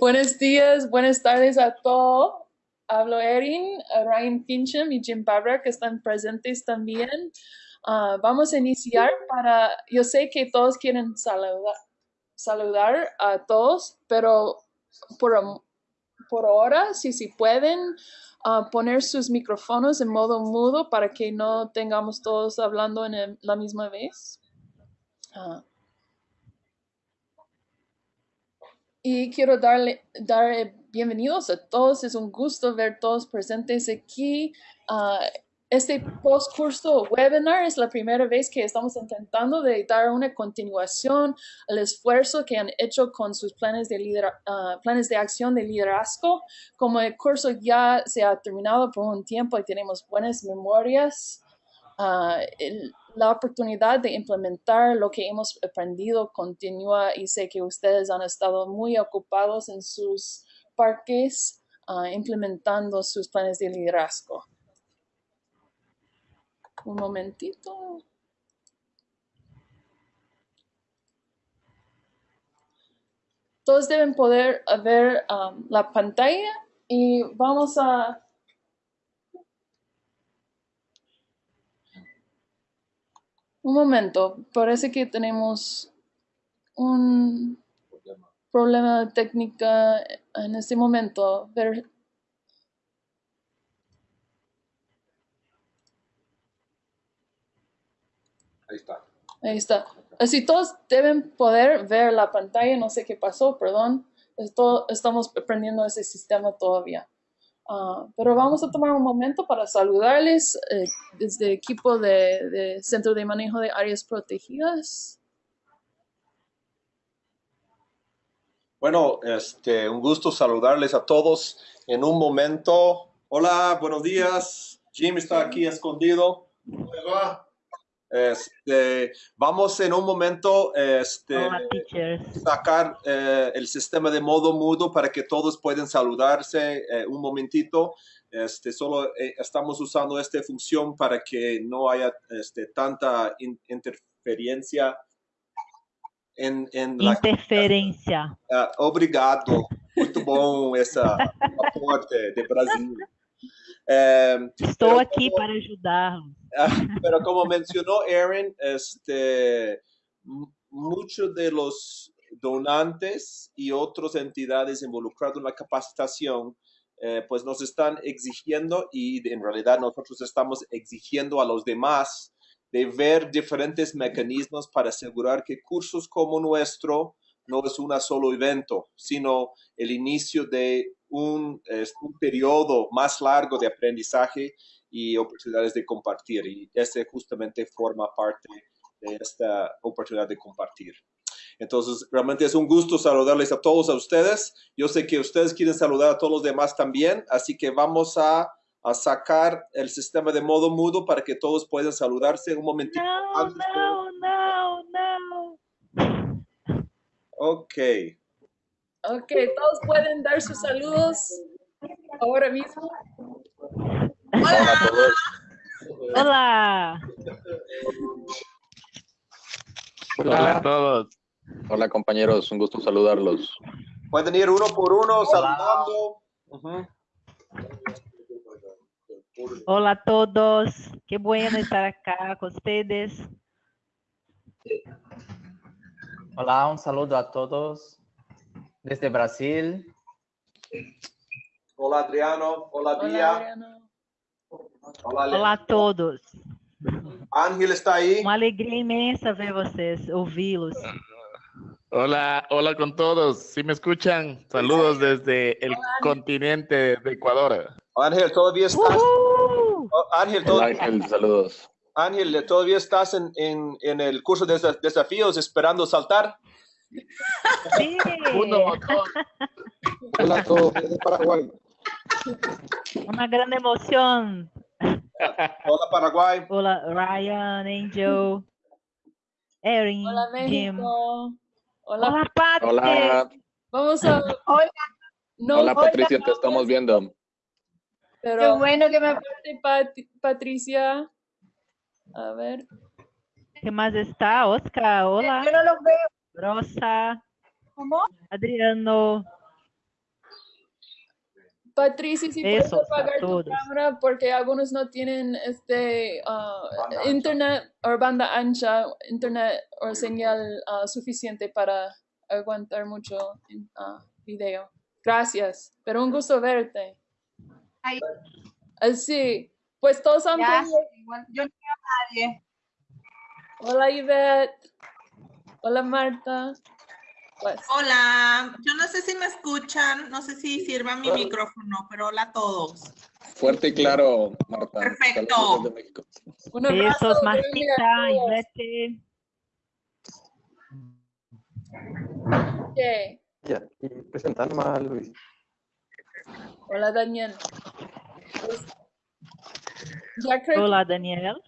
Buenos días, buenas tardes a todos. Hablo Erin, Ryan Fincham y Jim Barber que están presentes también. Ah, vamos a iniciar para, yo sé que todos quieren saludar, saludar a todos, pero por, por ahora, si, si pueden ah, poner sus micrófonos en modo mudo para que no tengamos todos hablando en la misma vez. Ah. Y quiero darle dar bienvenidos a todos. Es un gusto ver todos presentes aquí. Uh, este post curso webinar es la primera vez que estamos intentando de dar una continuación al esfuerzo que han hecho con sus planes de, uh, planes de acción de liderazgo. Como el curso ya se ha terminado por un tiempo y tenemos buenas memorias, uh, el, la oportunidad de implementar lo que hemos aprendido continúa y sé que ustedes han estado muy ocupados en sus parques uh, implementando sus planes de liderazgo. Un momentito. Todos deben poder ver um, la pantalla y vamos a Un momento, parece que tenemos un problema de técnica en este momento. Ver... Ahí está. Ahí está. Así todos deben poder ver la pantalla, no sé qué pasó, perdón. Esto, estamos aprendiendo ese sistema todavía. Ah, pero vamos a tomar un momento para saludarles eh, desde el equipo de, Centro de Manejo de Áreas Protegidas. Bueno, este, un gusto saludarles a todos en un momento. Hola, buenos días. Jim está aquí escondido. Este, vamos en un momento este, sacar eh, el sistema de modo mudo para que todos puedan saludarse eh, un momentito. Este, solo eh, estamos usando esta función para que no haya este, tanta interferencia en, en interferencia. La... Uh, obrigado. Muito bom essa aporte de Brasil. Estou aqui para ajudar. pero como mencionó Aaron, este, muchos de los donantes y otras entidades involucradas en la capacitación, eh, pues nos están exigiendo y en realidad nosotros estamos exigiendo a los demás de ver diferentes mecanismos para asegurar que cursos como nuestro no es un solo evento, sino el inicio de un, un periodo más largo de aprendizaje y oportunidades de compartir. Y este justamente forma parte de esta oportunidad de compartir. Entonces, realmente es un gusto saludarles a todos a ustedes. Yo sé que ustedes quieren saludar a todos los demás también, así que vamos a, a sacar el sistema de modo mudo para que todos puedan saludarse un momentito. No, no, no, no. Ok. Ok, todos pueden dar sus saludos ahora mismo. Hola a todos. Hola. Hola a todos. Hola compañeros, un gusto saludarlos. Pueden ir uno por uno saludando. Hola a todos, qué bueno estar acá con ustedes. Hola, un saludo a todos desde Brasil. Hola Adriano, hola Bia. Olá, Olá a todos. Ángel está aí. Uma alegria imensa ver vocês, ouvi-los. Hola, hola con todos. Si me escuchan, saludos desde el continente de Ecuador. Ángel, todavía estás. Uh -huh. Ángel, todavía... Ángel, saludos. Ángel, ¿todavía estás en, en, en, el curso de desafíos esperando saltar? Sí. Uno, dos. Hola a todos desde Paraguay. Una gran emoción. Hola Paraguay. Hola Ryan, Angel, Erin, Hola Jim. México. Hola, Hola Pat. Hola, vamos a... Hola, No, hola Patricia, hola, te estamos viendo. Pero qué bueno que me... aparte, Pat- Patricia. A ver. ¿Qué más está? Oscar, hola. Yo no los veo. Rosa, ¿Cómo? Adriano, Patricia, si puedes apagar tu cámara porque algunos no tienen este ah, internet o banda ancha, internet o señal ah, suficiente para aguantar mucho en, ah, video. Gracias, pero un gusto verte. Ay. Así, pues todos han Ya, podido- igual, yo no veo a nadie. Hola Ivette. Hola Marta. Pues, Hola, yo no sé si me escuchan, no sé si sirva mi micrófono, pero hola a todos. Fuerte y claro, Marta. Perfecto. Un abrazo. Besos, Martita, a todos. Ivete. Ok. Ya, y presentándome a Luis. Hola Daniel. Ya creo Hola, Daniel.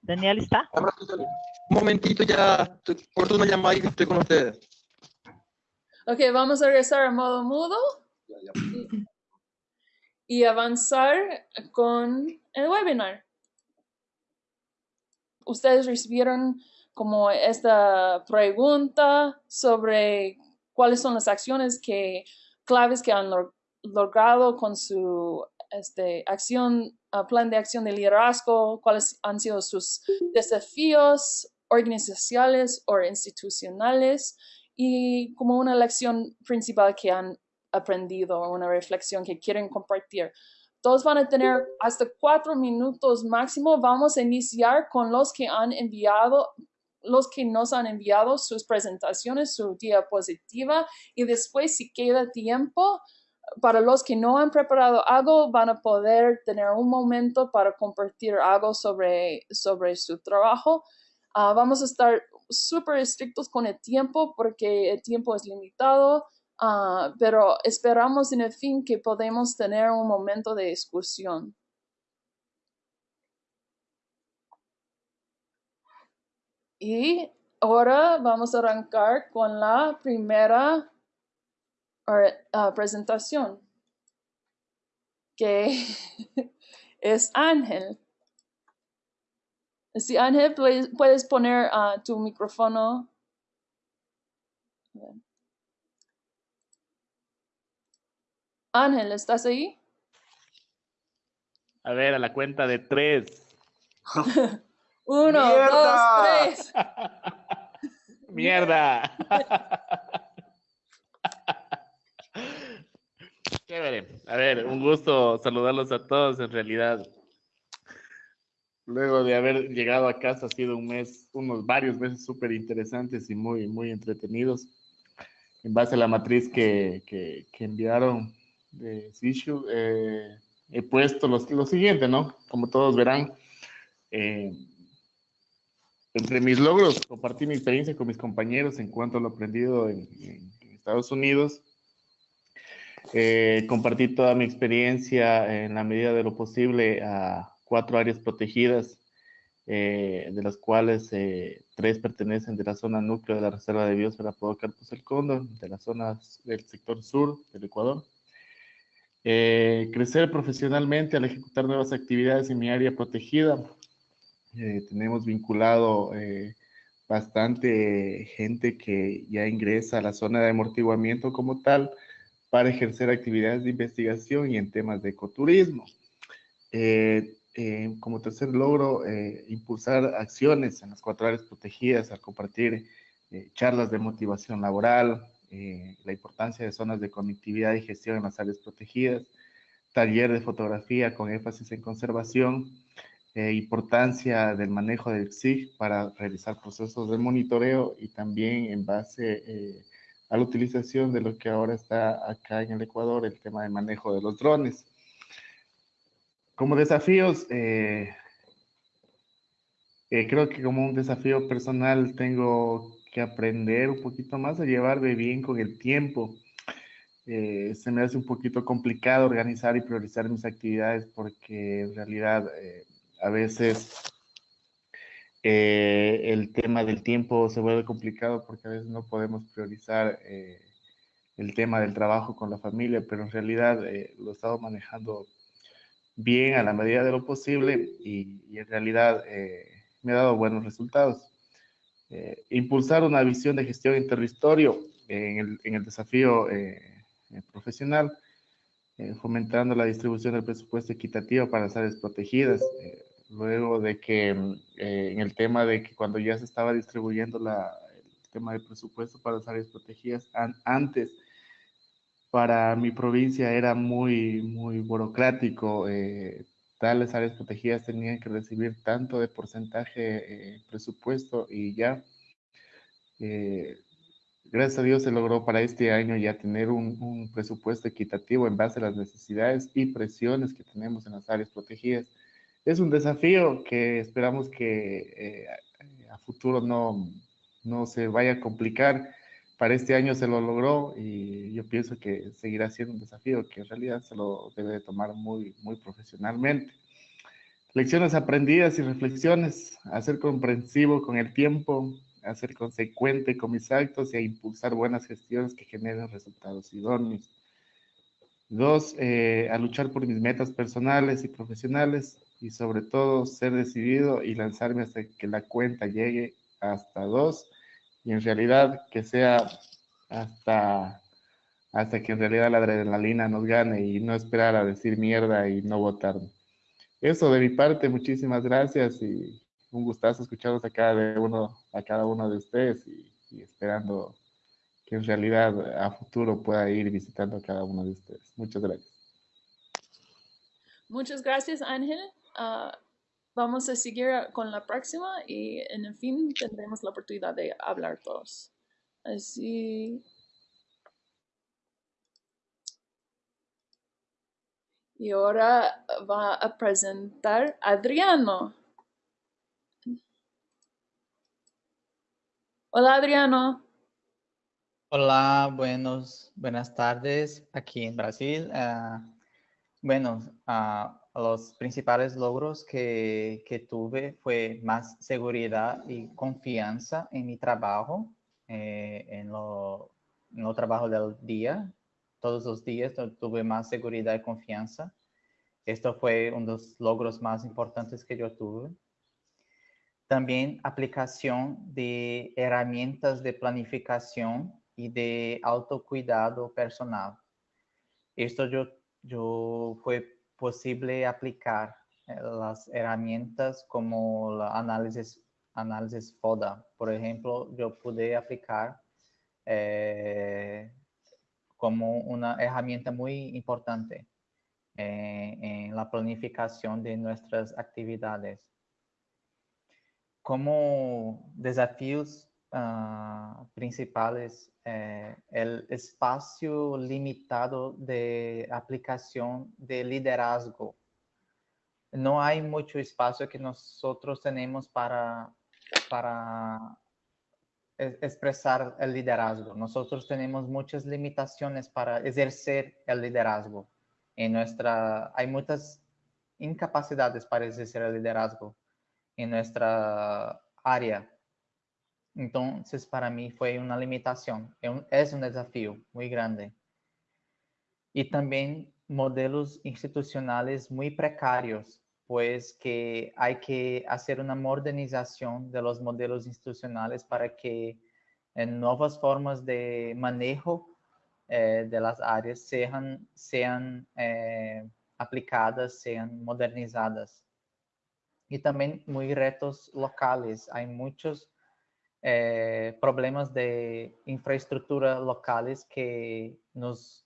Daniel está. Un momentito ya, estoy- corto una llamada y estoy con ustedes. Ok, vamos a regresar a modo mudo y avanzar con el webinar. Ustedes recibieron como esta pregunta sobre cuáles son las acciones que claves que han log- logrado con su este, acción, ah, plan de acción de liderazgo, cuáles han sido sus desafíos organizacionales o institucionales y como una lección principal que han aprendido una reflexión que quieren compartir. Todos van a tener hasta cuatro minutos máximo. Vamos a iniciar con los que han enviado, los que nos han enviado sus presentaciones, su diapositiva y después si queda tiempo, para los que no han preparado algo, van a poder tener un momento para compartir algo sobre, sobre su trabajo. Ah, vamos a estar súper estrictos con el tiempo porque el tiempo es limitado, ah, pero esperamos en el fin que podemos tener un momento de discusión. Y ahora vamos a arrancar con la primera ah, presentación, que es Ángel. Sí, Ángel, puedes, puedes poner ah, tu micrófono. Ángel, ¿estás ahí? A ver, a la cuenta de tres. Uno, ¡Mierda! dos, tres. ¡Mierda! Chévere. A ver, un gusto saludarlos a todos en realidad. Luego de haber llegado a casa ha sido un mes, unos varios meses súper interesantes y muy, muy entretenidos. En base a la matriz que, que, que enviaron de Sishu, eh, he puesto los- lo siguiente, ¿no? Como todos verán, eh, entre mis logros, compartí mi experiencia con mis compañeros en cuanto a lo aprendido en, Estados Unidos. Eh, compartí toda mi experiencia en la medida de lo posible a cuatro áreas protegidas, eh, de las cuales eh, tres pertenecen de la zona núcleo de la Reserva de Biosfera Podocarpus el Cóndor, de la zona del sector sur del Ecuador. Eh, crecer profesionalmente al ejecutar nuevas actividades en mi área protegida, eh, tenemos vinculado eh, bastante gente que ya ingresa a la zona de amortiguamiento como tal para ejercer actividades de investigación y en temas de ecoturismo. Eh, eh, como tercer logro, eh, impulsar acciones en las cuatro áreas protegidas al compartir eh, charlas de motivación laboral, la importancia de zonas de conectividad y gestión en las áreas protegidas, taller de fotografía con énfasis en conservación, importancia del manejo del SIG para realizar procesos de monitoreo y también en base a la utilización de lo que ahora está acá en el Ecuador, el tema de manejo de los drones. Como desafíos, eh, eh, creo que como un desafío personal tengo que aprender un poquito más a llevarme bien con el tiempo. Eh, se me hace un poquito complicado organizar y priorizar mis actividades porque en realidad eh, a veces el tema del tiempo se vuelve complicado porque a veces no podemos priorizar el tema del trabajo con la familia, pero en realidad lo he estado manejando bien a la medida de lo posible y, y en realidad eh, me ha dado buenos resultados. Eh, impulsar una visión de gestión en territorio en el, en el desafío eh, eh, profesional. eh, fomentando la distribución del presupuesto equitativo para las áreas protegidas. Luego de que en el tema de que cuando ya se estaba distribuyendo la, el tema del presupuesto para las áreas protegidas, antes para mi provincia era muy, muy burocrático. Eh, tales áreas protegidas tenían que recibir tanto de porcentaje eh, presupuesto y ya, eh, gracias a Dios se logró para este año ya tener un, un, presupuesto equitativo en base a las necesidades y presiones que tenemos en las áreas protegidas. Es un desafío que esperamos que a futuro no, no se vaya a complicar para este año se lo logró y yo pienso que seguirá siendo un desafío que en realidad se lo debe tomar muy, muy profesionalmente. Lecciones aprendidas y reflexiones, a ser comprensivo con el tiempo, a ser consecuente con mis actos y a impulsar buenas gestiones que generen resultados idóneos. Dos, eh, a luchar por mis metas personales y profesionales y sobre todo ser decidido y lanzarme hasta que la cuenta llegue hasta dos y en realidad que sea hasta, hasta que en realidad la adrenalina nos gane y no esperar a decir mierda y no votar. Eso de mi parte, muchísimas gracias y un gustazo escucharlos a cada uno, a cada uno de ustedes y, esperando que en realidad a futuro pueda ir visitando a cada uno de ustedes. Muchas gracias. Muchas gracias, Ángel. Ah, vamos a seguir con la próxima y en el fin tendremos la oportunidad de hablar todos. Así. Y ahora va a presentar Adriano. Hola Adriano. Hola, buenos, buenas tardes aquí en Brasil. Uh, bueno, uh, los principales logros que, que, tuve fue más seguridad y confianza en mi trabajo, eh, en, lo, en lo trabajo del día. Todos los días tuve más seguridad y confianza. Esto fue uno de los logros más importantes que yo tuve. También aplicación de herramientas de planificación y de autocuidado personal. Esto yo, yo fue posible aplicar eh, las herramientas como la análisis, análisis FODA. Por ejemplo, yo pude aplicar eh, como una herramienta muy importante eh, en la planificación de nuestras actividades. Como desafíos uh, principales eh, el espacio limitado de aplicación de liderazgo. No hay mucho espacio que nosotros tenemos para, para expresar el liderazgo. Nosotros tenemos muchas limitaciones para ejercer el liderazgo. En nuestra, hay muchas incapacidades para ejercer el liderazgo en nuestra área entonces, para mí fue una limitación, es un desafío muy grande. Y también modelos institucionales muy precarios, pues que hay que hacer una modernización de los modelos institucionales para que eh, nuevas formas de manejo eh, de las áreas sean, sean eh, aplicadas, sean modernizadas. Y también muy retos locales. Hay muchos eh, problemas de infraestructura locales que nos,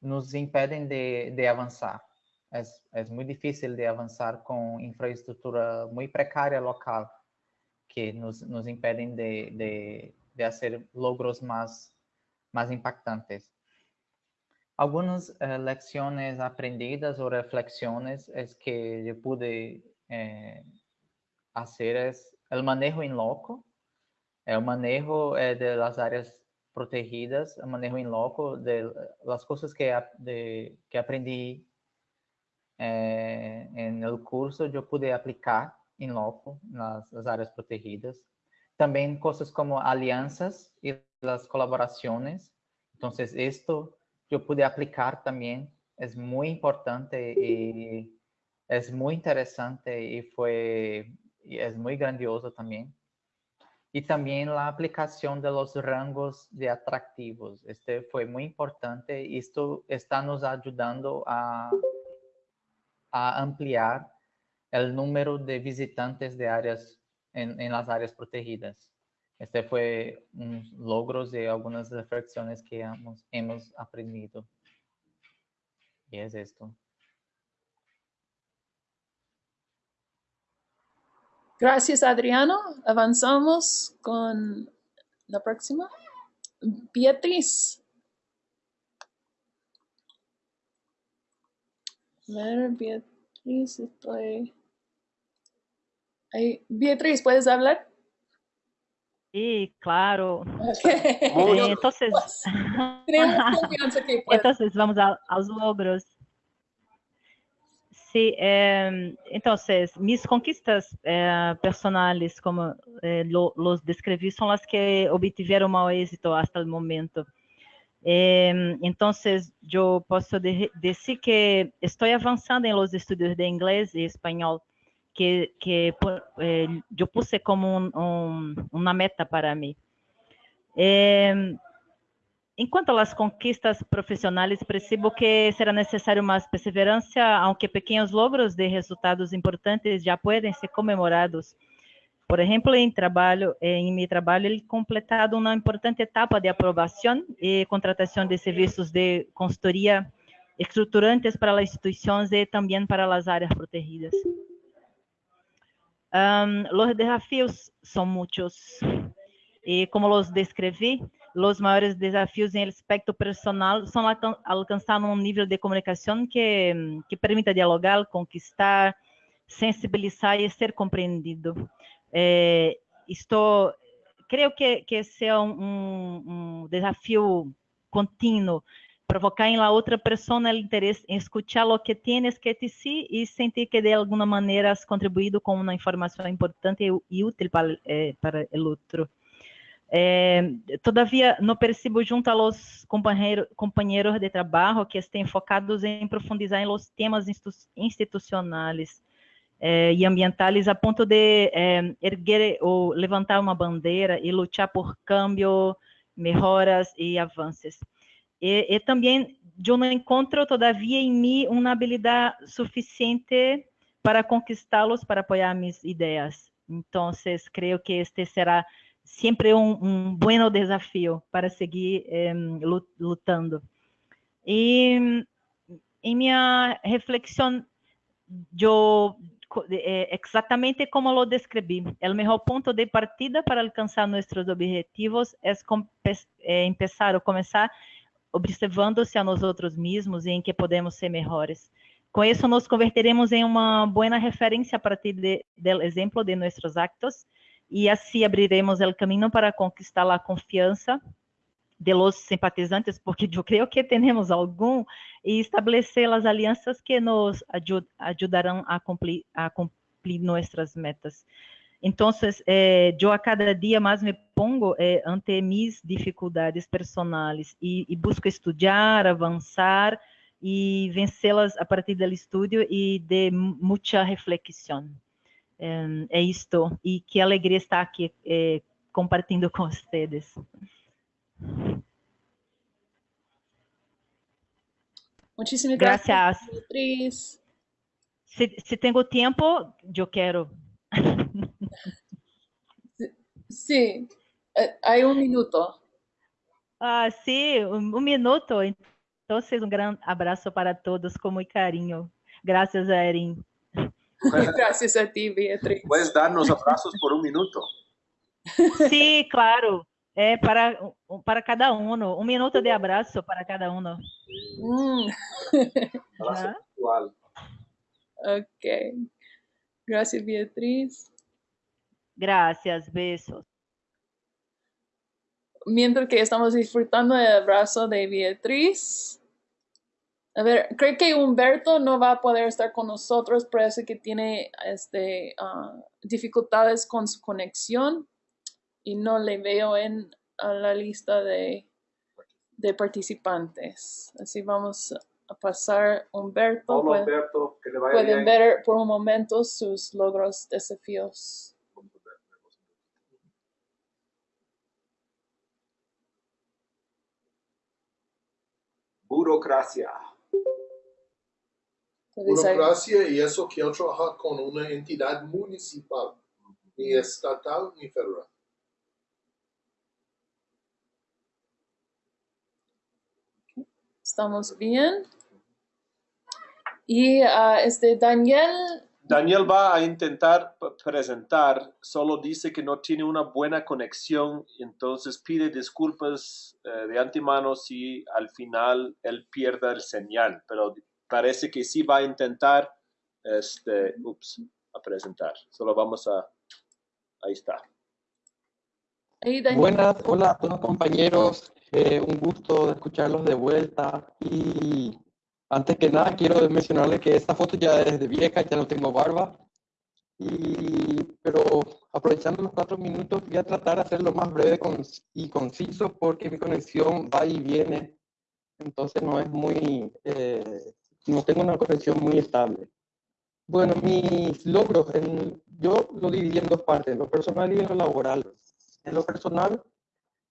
nos impedem de, de avançar. É, é muito difícil de avançar com infraestrutura muito precária local, que nos, nos impedem de, de, de fazer logros mais, mais impactantes. Algumas eh, lecciones aprendidas ou reflexiones es que eu pude eh, hacer es el manejo en loco, el manejo eh, de las áreas protegidas, el manejo en loco de las cosas que, de, que aprendí eh, en el curso, yo pude aplicar en loco, nas, nas áreas protegidas. Também cosas como alianzas y las colaboraciones. Entonces, esto yo pude aplicar también. Es muy importante y es muy interesante y fue y es muy grandioso también. y también la aplicación de los rangos de atractivos. Este fue muy importante. Esto está nos ayudando a, a ampliar el número de visitantes de áreas en, en las áreas protegidas. Este fue un logros de algunas reflexiones que hemos, hemos aprendido. Y es esto. Gracias, Adriano. Avanzamos con la próxima. Beatriz. A ver, Beatriz, estoy... Ahí. Beatriz, ¿puedes hablar? Sí, claro. Ok. Muy Eh, entonces, Tenemos confianza que entonces vamos a, aos logros. Sí, eh, entonces mis conquistas eh, personales, como eh, lo- los describí, son las que obtuvieron más éxito hasta el momento. Eh, entonces, yo puedo de- decir que estoy avanzando en los estudios de inglés y español, que, que eh, yo puse como un- un- una meta para mí. Eh, En quanto às conquistas profissionais, percebo que será necessário mais perseverança, aunque pequenos logros de resultados importantes já podem ser comemorados. Por exemplo, em trabalho, em meu trabalho, ele completado uma importante etapa de aprovação e contratação de serviços de consultoria estruturantes para as instituições e também para as áreas protegidas. Um, os desafios são muitos. E como los descrevi, os maiores desafios em aspecto personal são alcan alcançar um nível de comunicação que, que permita dialogar, conquistar, sensibilizar e ser compreendido. É, estou, creio que, que esse é um, um, um desafio contínuo, provocar em la outra pessoa o interesse em escutar o que tienes que dizer e sentir que de alguma maneira has contribuído com uma informação importante e, e útil para, eh, para o outro. É, todavia, não percebo junto a los companheiro, companheiros de trabalho que estén focados em profundizar em los temas institu institucionais é, e ambientais a ponto de é, erguer ou levantar uma bandeira e lutar por cambio, melhoras e avanços. E, e também eu não encontro todavia em mim uma habilidade suficiente para conquistá-los, para apoiar minhas ideias. Então, creio que este será sempre um, um bom desafio para seguir eh, lutando. E em minha reflexão, eh, exatamente como lo descrevi, o melhor ponto de partida para alcançar nossos objetivos é eh, começar observando-se a nós outros mesmos e em que podemos ser melhores. Com isso, nos converteremos em uma boa referência a partir do exemplo de nossos actos e assim abriremos o caminho para conquistar a confiança de los simpatizantes, porque eu creio que temos algum, e estabelecer as alianças que nos ajud ajudarão a cumprir, a cumprir nossas metas. Então, eh, eu a cada dia mais me pongo eh, ante minhas dificuldades personais e, e busco estudar, avançar e vencê-las a partir do estudo e de muita reflexão. É, é isto. E que alegria estar aqui é, compartilhando com vocês. Muchísimas gracias, Gracias. Beatriz. Se, se tenho tempo, eu quero. Sí, eh, hay un minuto. Ah, sim, um, um minuto. Então, um grande abraço para todos com muito carinho. Graças, Erin. Gracias a ti, Beatriz. Puedes darnos abrazos por un minuto. Sim, claro. É para, para cada um. Um minuto de abraço para cada um. Mm, Abrazo Ajá. virtual. ok. Gracias, Beatriz. Gracias, besos. Mientras que estamos disfrutando del abrazo de Beatriz. A ver, creo que Humberto no va a poder estar con nosotros, parece que tiene este, uh, dificultades con su conexión y no le veo en a la lista de, de, participantes. Así vamos a pasar Humberto. Que le vaya pueden ver por un momento sus logros, desafíos. burocracia. Burocracia y eso quiero trabajar con una entidad municipal, ni estatal ni federal. estamos bien. Y ah, este Daniel, Daniel va a intentar presentar, solo dice que no tiene una buena conexión, entonces pide disculpas eh, de antemano si al final él pierda el señal, pero parece que sí va a intentar este, ups, a presentar. Solo vamos a, ahí está. Daniel, Buenas, hola a todos compañeros, eh, un gusto escucharlos de vuelta y antes que nada quiero mencionarles que esta foto ya es de vieja, ya no tengo barba, y, pero aprovechando los cuatro minutos voy a tratar de hacerlo más breve y conciso porque mi conexión va y viene, entonces no es muy, eh, no tengo una conexión muy estable. Bueno, mis logros, en- yo lo dividí en dos partes, lo personal y lo laboral. En lo personal,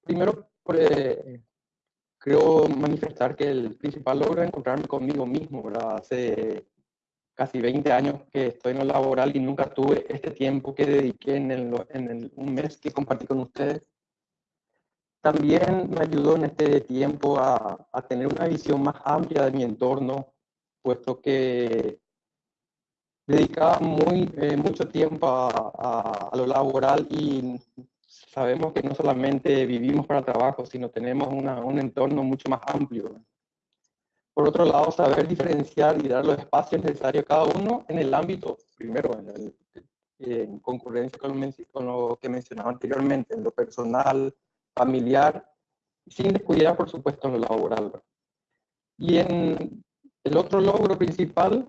primero eh, creo manifestar que el principal logro es encontrarme conmigo mismo, ¿verdad? Hace casi 20 años que estoy en lo laboral y nunca tuve este tiempo que dediqué en, el, en el- un mes que compartí con ustedes. También me ayudó en este tiempo a, a tener una visión más amplia de mi entorno, puesto que dedicaba muy, eh, mucho tiempo a, a- a lo laboral y sabemos que no solamente vivimos para trabajo, sino tenemos una- un entorno mucho más amplio. Por otro lado, saber diferenciar y dar los espacios necesarios a cada uno en el ámbito, primero, en, el- en concurrencia con con lo que mencionaba anteriormente, en lo personal, familiar, sin descuidar, por supuesto, en lo laboral. Y en el otro logro principal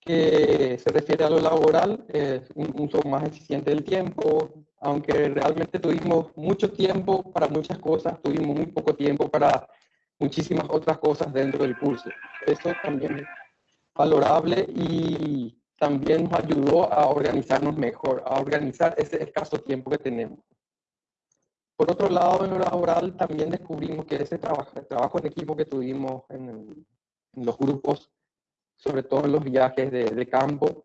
que se refiere a lo laboral, es un uso más eficiente del tiempo, aunque realmente tuvimos mucho tiempo para muchas cosas, tuvimos muy poco tiempo para muchísimas otras cosas dentro del curso. Eso también es valorable y también nos ayudó a organizarnos mejor, a organizar ese escaso tiempo que tenemos. Por otro lado, en lo laboral también descubrimos que ese trabajo, el trabajo en equipo que tuvimos en, en los grupos sobre todo en los viajes de, de campo,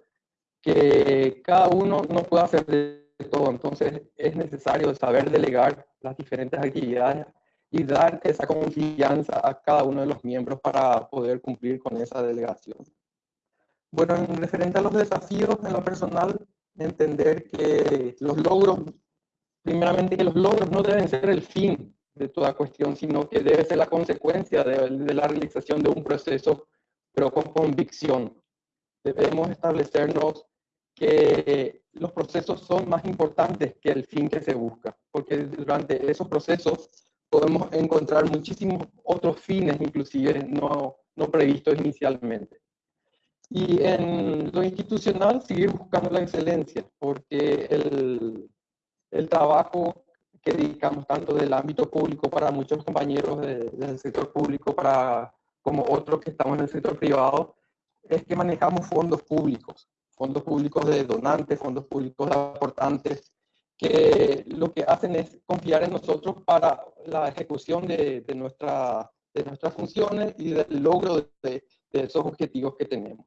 que cada uno no puede hacer de todo. Entonces es necesario saber delegar las diferentes actividades y dar esa confianza a cada uno de los miembros para poder cumplir con esa delegación. Bueno, en referente a los desafíos en lo personal, entender que los logros, primeramente que los logros no deben ser el fin de toda cuestión, sino que debe ser la consecuencia de, de la realización de un proceso pero con convicción. Debemos establecernos que los procesos son más importantes que el fin que se busca, porque durante esos procesos podemos encontrar muchísimos otros fines, inclusive no, no previstos inicialmente. Y en lo institucional, seguir buscando la excelencia, porque el, el trabajo que dedicamos tanto del ámbito público para muchos compañeros de, del sector público, para como otros que estamos en el sector privado, es que manejamos fondos públicos, fondos públicos de donantes, fondos públicos de aportantes, que lo que hacen es confiar en nosotros para la ejecución de, de, nuestra, de nuestras funciones y del logro de, de, de esos objetivos que tenemos.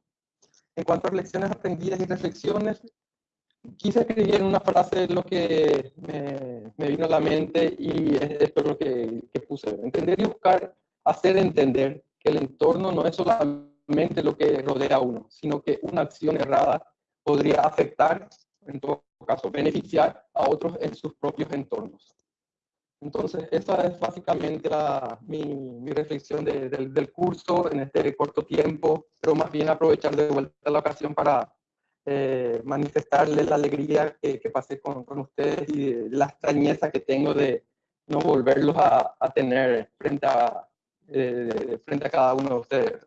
En cuanto a lecciones aprendidas y reflexiones, quise escribir una frase lo que me, me, vino a la mente y esto es lo que, que puse. Entender y buscar hacer entender que el entorno no es solamente lo que rodea a uno, sino que una acción errada podría afectar, en todo caso, beneficiar a otros en sus propios entornos. Entonces, esa es básicamente la, mi, mi, reflexión de, de, del curso en este corto tiempo, pero más bien aprovechar de vuelta la ocasión para eh, manifestarles la alegría que, que pasé con, con, ustedes y la extrañeza que tengo de no volverlos a, a tener frente a, eh, frente a cada uno de ustedes.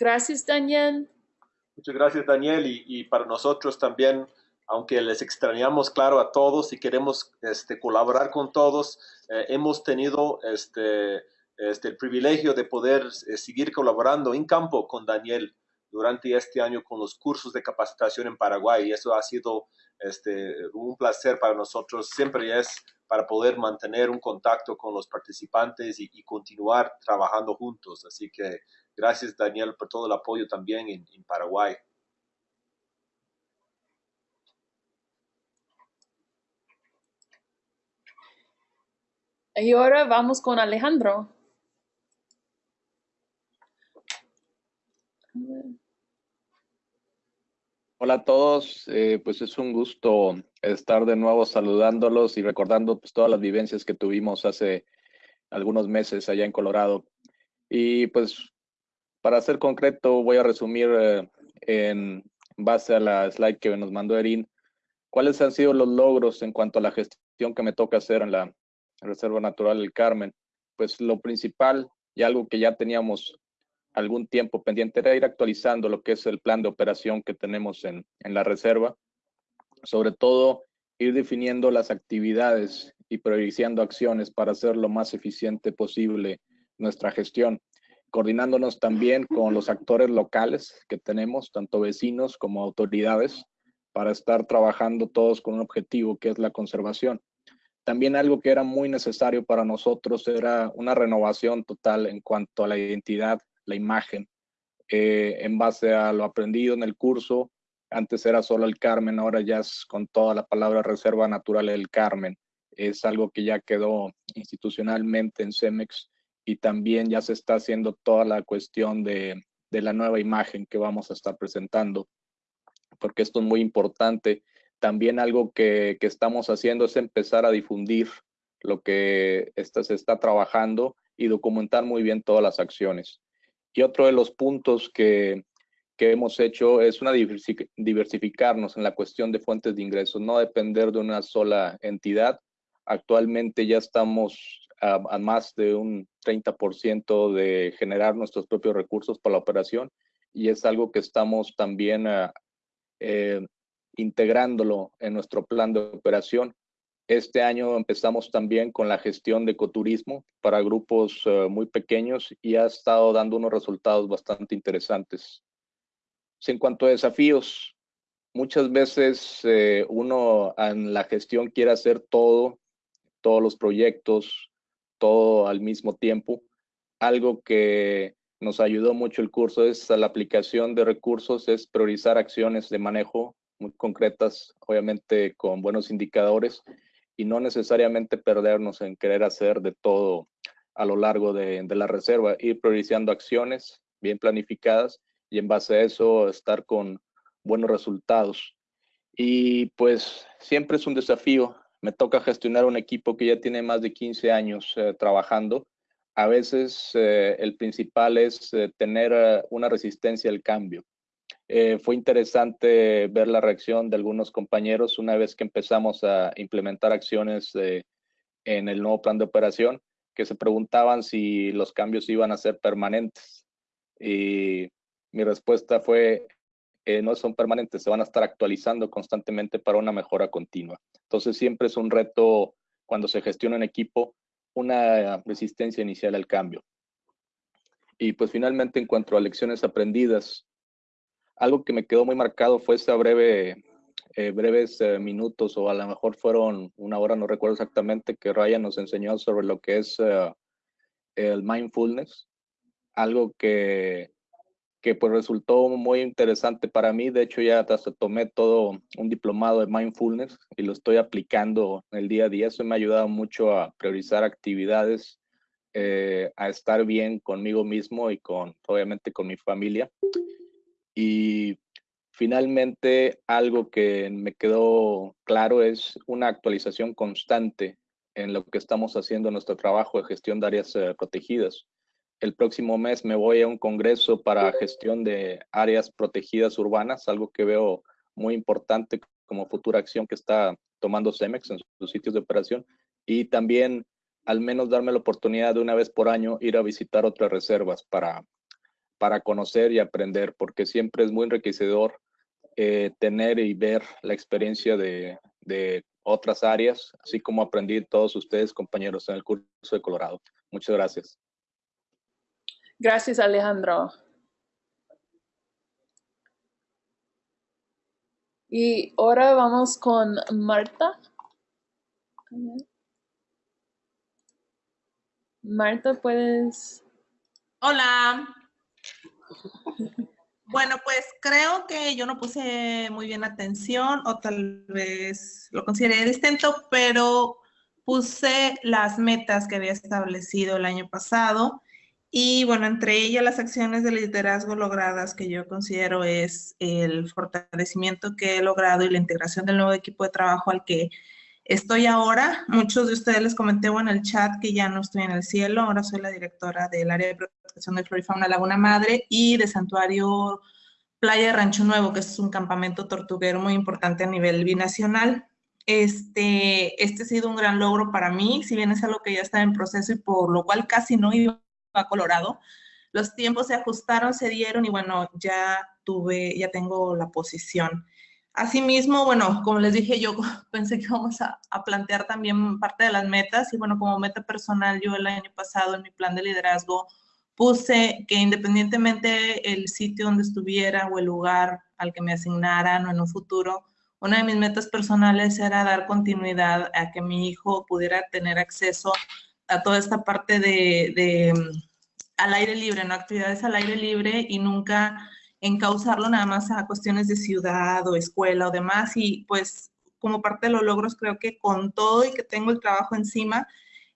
Gracias, Daniel. Muchas gracias, Daniel, y, para nosotros también, aunque les extrañamos, claro, a todos y queremos este, colaborar con todos, eh, hemos tenido este, este, el privilegio de poder eh, seguir colaborando en campo con Daniel durante este año con los cursos de capacitación en Paraguay y eso ha sido este, un placer para nosotros. Siempre es para poder mantener un contacto con los participantes y, continuar trabajando juntos. Así que gracias Daniel por todo el apoyo también en, en Paraguay. Y ahora vamos con Alejandro. Hola a todos, eh, pues es un gusto estar de nuevo saludándolos y recordando pues, todas las vivencias que tuvimos hace algunos meses allá en Colorado. Y pues para ser concreto voy a resumir eh, en base a la slide que nos mandó Erin, cuáles han sido los logros en cuanto a la gestión que me toca hacer en la Reserva Natural del Carmen. Pues lo principal y algo que ya teníamos algún tiempo pendiente era ir actualizando lo que es el plan de operación que tenemos en, en la reserva, sobre todo ir definiendo las actividades y priorizando acciones para hacer lo más eficiente posible nuestra gestión, coordinándonos también con los actores locales que tenemos, tanto vecinos como autoridades, para estar trabajando todos con un objetivo que es la conservación. También algo que era muy necesario para nosotros era una renovación total en cuanto a la identidad la imagen eh, en base a lo aprendido en el curso. Antes era solo el Carmen, ahora ya es con toda la palabra Reserva Natural del Carmen. Es algo que ya quedó institucionalmente en CEMEX y también ya se está haciendo toda la cuestión de, de la nueva imagen que vamos a estar presentando, porque esto es muy importante. También algo que, que estamos haciendo es empezar a difundir lo que está, se está trabajando y documentar muy bien todas las acciones. Y otro de los puntos que, que hemos hecho es una diversificarnos en la cuestión de fuentes de ingresos, no depender de una sola entidad. Actualmente ya estamos a, más de un 30% de generar nuestros propios recursos para la operación y es algo que estamos también ah, eh, integrándolo en nuestro plan de operación este año empezamos también con la gestión de ecoturismo para grupos eh, muy pequeños y ha estado dando unos resultados bastante interesantes. En cuanto a desafíos, muchas veces eh, uno en la gestión quiere hacer todo, todos los proyectos, todo al mismo tiempo. Algo que nos ayudó mucho el curso es la aplicación de recursos, es priorizar acciones de manejo muy concretas, obviamente con buenos indicadores y no necesariamente perdernos en querer hacer de todo a lo largo de, la reserva, ir priorizando acciones bien planificadas y en base a eso estar con buenos resultados. Y pues siempre es un desafío. Me toca gestionar un equipo que ya tiene más de 15 años eh, trabajando. A veces eh, el principal es eh, tener una resistencia al cambio. Fue interesante ver la reacción de algunos compañeros una vez que empezamos a implementar acciones en el nuevo plan de operación, que se preguntaban si los cambios iban a ser permanentes. Y mi respuesta fue, eh, no son permanentes, se van a estar actualizando constantemente para una mejora continua. Entonces siempre es un reto cuando se gestiona en equipo, una resistencia inicial al cambio. Y pues finalmente en cuanto a lecciones aprendidas, algo que me quedó muy marcado fue esa breve, eh, breves eh, minutos o a lo mejor fueron una hora, no recuerdo exactamente, que Ryan nos enseñó sobre lo que es el mindfulness, algo que, que pues resultó muy interesante para mí. De hecho, ya hasta tomé todo un diplomado de mindfulness y lo estoy aplicando en el día a día. Eso me ha ayudado mucho a priorizar actividades, a estar bien conmigo mismo y con, obviamente, con mi familia. Y finalmente, algo que me quedó claro es una actualización constante en lo que estamos haciendo en nuestro trabajo de gestión de áreas eh, protegidas. El próximo mes me voy a un congreso para gestión de áreas protegidas urbanas, algo que veo muy importante como futura acción que está tomando CEMEX en sus sitios de operación. Y también al menos darme la oportunidad de una vez por año ir a visitar otras reservas para para conocer y aprender, porque siempre es muy enriquecedor eh, tener y ver la experiencia de, de, otras áreas, así como aprendí todos ustedes, compañeros, en el curso de Colorado. Muchas gracias. Gracias, Alejandro. Y ahora vamos con Marta. Marta, puedes. Hola. Bueno, pues creo que yo no puse muy bien atención o tal vez lo consideré distinto, pero puse las metas que había establecido el año pasado y bueno, entre ellas las acciones de liderazgo logradas que yo considero es el fortalecimiento que he logrado y la integración del nuevo equipo de trabajo al que estoy ahora. Muchos de ustedes les comenté en el chat que ya no estoy en el cielo, ahora soy la directora del área de protección de flora y fauna Laguna Madre y de Santuario Playa Rancho Nuevo, que es un campamento tortuguero muy importante a nivel binacional. Este, este ha sido un gran logro para mí, si bien es algo que ya está en proceso y por lo cual casi no iba a Colorado. Los tiempos se ajustaron, se dieron y bueno, ya tuve, ya tengo la posición. Asimismo, bueno, como les dije, yo pensé que vamos a, a, plantear también parte de las metas y bueno, como meta personal, yo el año pasado en mi plan de liderazgo puse que independientemente el sitio donde estuviera o el lugar al que me asignaran o en un futuro, una de mis metas personales era dar continuidad a que mi hijo pudiera tener acceso a toda esta parte de, de al aire libre, ¿no? Actividades al aire libre y nunca encauzarlo nada más a cuestiones de ciudad o escuela o demás. Y pues como parte de los logros creo que con todo y que tengo el trabajo encima,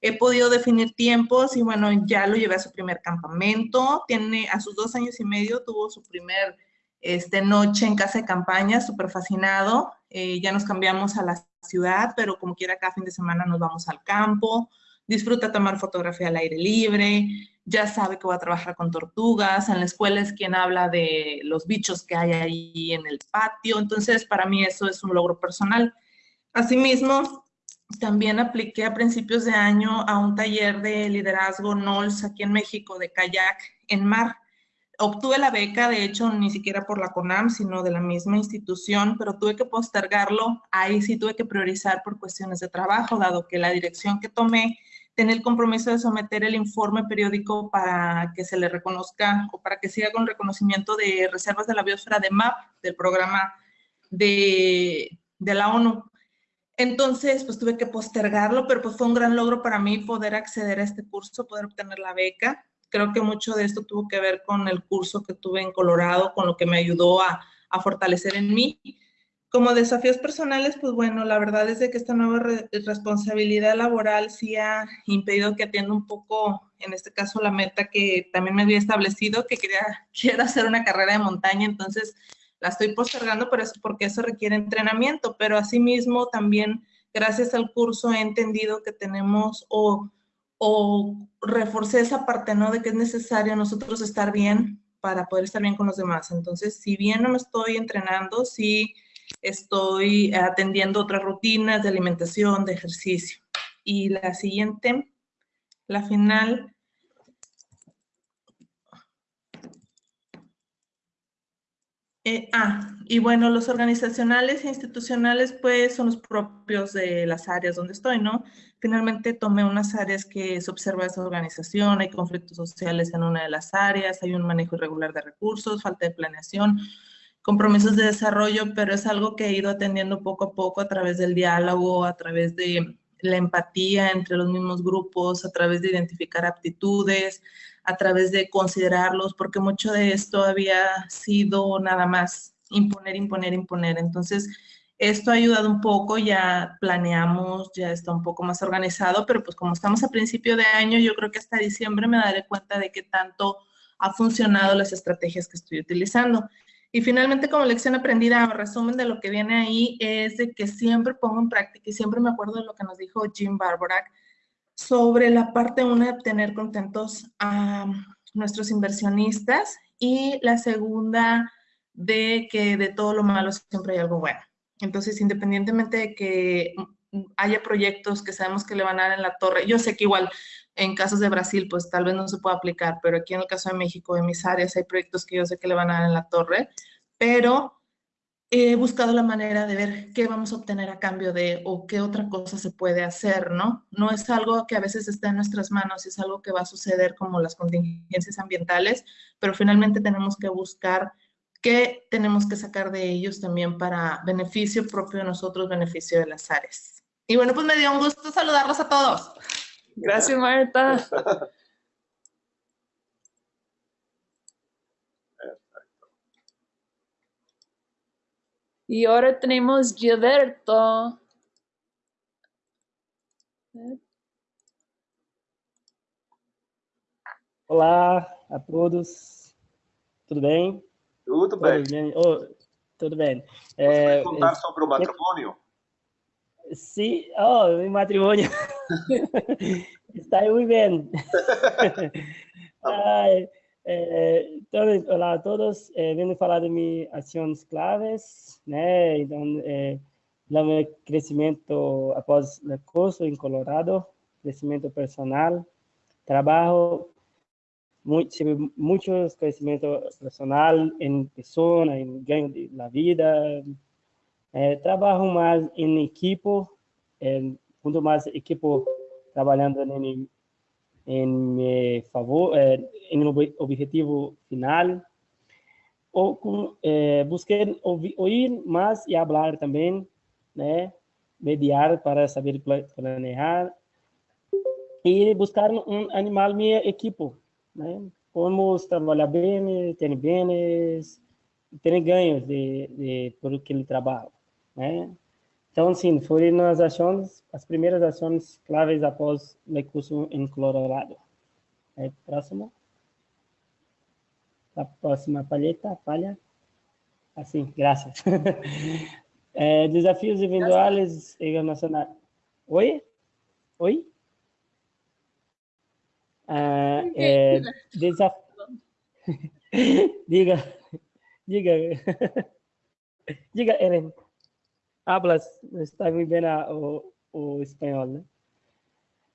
he podido definir tiempos y bueno, ya lo llevé a su primer campamento. Tiene a sus dos años y medio, tuvo su primer este, noche en casa de campaña, súper fascinado. Eh, ya nos cambiamos a la ciudad, pero como quiera, cada fin de semana nos vamos al campo disfruta tomar fotografía al aire libre, ya sabe que va a trabajar con tortugas, en la escuela es quien habla de los bichos que hay ahí en el patio, entonces para mí eso es un logro personal. Asimismo, también apliqué a principios de año a un taller de liderazgo NOLS aquí en México de kayak en mar. Obtuve la beca, de hecho, ni siquiera por la CONAM, sino de la misma institución, pero tuve que postergarlo. Ahí sí tuve que priorizar por cuestiones de trabajo, dado que la dirección que tomé tener el compromiso de someter el informe periódico para que se le reconozca o para que siga con reconocimiento de reservas de la biosfera de MAP, del programa de, de la ONU. Entonces, pues tuve que postergarlo, pero pues fue un gran logro para mí poder acceder a este curso, poder obtener la beca. Creo que mucho de esto tuvo que ver con el curso que tuve en Colorado, con lo que me ayudó a, a fortalecer en mí. Como desafíos personales, pues bueno, la verdad es de que esta nueva responsabilidad laboral sí ha impedido que atienda un poco, en este caso, la meta que también me había establecido, que quería, quiero hacer una carrera de montaña, entonces la estoy postergando por eso, porque eso requiere entrenamiento, pero asimismo también, gracias al curso, he entendido que tenemos o, o reforcé esa parte, ¿no? De que es necesario nosotros estar bien para poder estar bien con los demás. Entonces, si bien no me estoy entrenando, sí estoy atendiendo otras rutinas de alimentación, de ejercicio. Y la siguiente, la final. Eh, ah, y bueno, los organizacionales e institucionales pues son los propios de las áreas donde estoy, ¿no? Finalmente tomé unas áreas que se observa esa organización, hay conflictos sociales en una de las áreas, hay un manejo irregular de recursos, falta de planeación, compromisos de desarrollo, pero es algo que he ido atendiendo poco a poco a través del diálogo, a través de la empatía entre los mismos grupos, a través de identificar aptitudes, a través de considerarlos, porque mucho de esto había sido nada más imponer, imponer, imponer. Entonces, esto ha ayudado un poco, ya planeamos, ya está un poco más organizado, pero pues como estamos a principio de año, yo creo que hasta diciembre me daré cuenta de qué tanto ha funcionado las estrategias que estoy utilizando. Y finalmente, como lección aprendida, resumen de lo que viene ahí, es de que siempre pongo en práctica y siempre me acuerdo de lo que nos dijo Jim Barborak sobre la parte una de tener contentos a nuestros inversionistas y la segunda de que de todo lo malo siempre hay algo bueno. Entonces, independientemente de que haya proyectos que sabemos que le van a dar en la torre, yo sé que igual en casos de Brasil, pues tal vez no se pueda aplicar, pero aquí en el caso de México, en mis áreas, hay proyectos que yo sé que le van a dar en la torre, pero he buscado la manera de ver qué vamos a obtener a cambio de o qué otra cosa se puede hacer, ¿no? No es algo que a veces está en nuestras manos, es algo que va a suceder como las contingencias ambientales, pero finalmente tenemos que buscar ¿Qué tenemos que sacar de ellos también para beneficio propio de nosotros, beneficio de las áreas? Y bueno, pues me dio un gusto saludarlos a todos. Gracias, Marta. Y ahora tenemos Gilberto. Olá a todos, tudo bem? Tudo bem. Oh, tudo bem. Você é, vai contar sobre o matrimônio? Sim, oh, mi matrimônio está muito bem. Ai, é, então, olá a todos, é, venho falar de minhas ações claves, né? Então, é, meu crescimento após o curso em Colorado, crescimento personal, trabalho muito, muitos conhecimento personal em pessoa, em ganho de la vida, é, trabalho mais em equipo, é, muito mais equipo trabalhando em, em favor, é, em objetivo final, ou com, é, busquei ouvir mais e falar também, né, mediar para saber planejar. E buscar um animal minha equipo, né? Vamos trabalhar bem, ter bens, ter ganhos de, de por que ele trabalha, né? Então, sim, foram as ações, as primeiras ações claves após o curso em Colorado. É, próximo. A próxima palheta, palha. Assim, graças. é, desafios individuais e nacionais. Oi? Oi? Ah, é, desaf... diga, diga, diga, Ellen. Hablas, está muito bem o, o espanhol, né?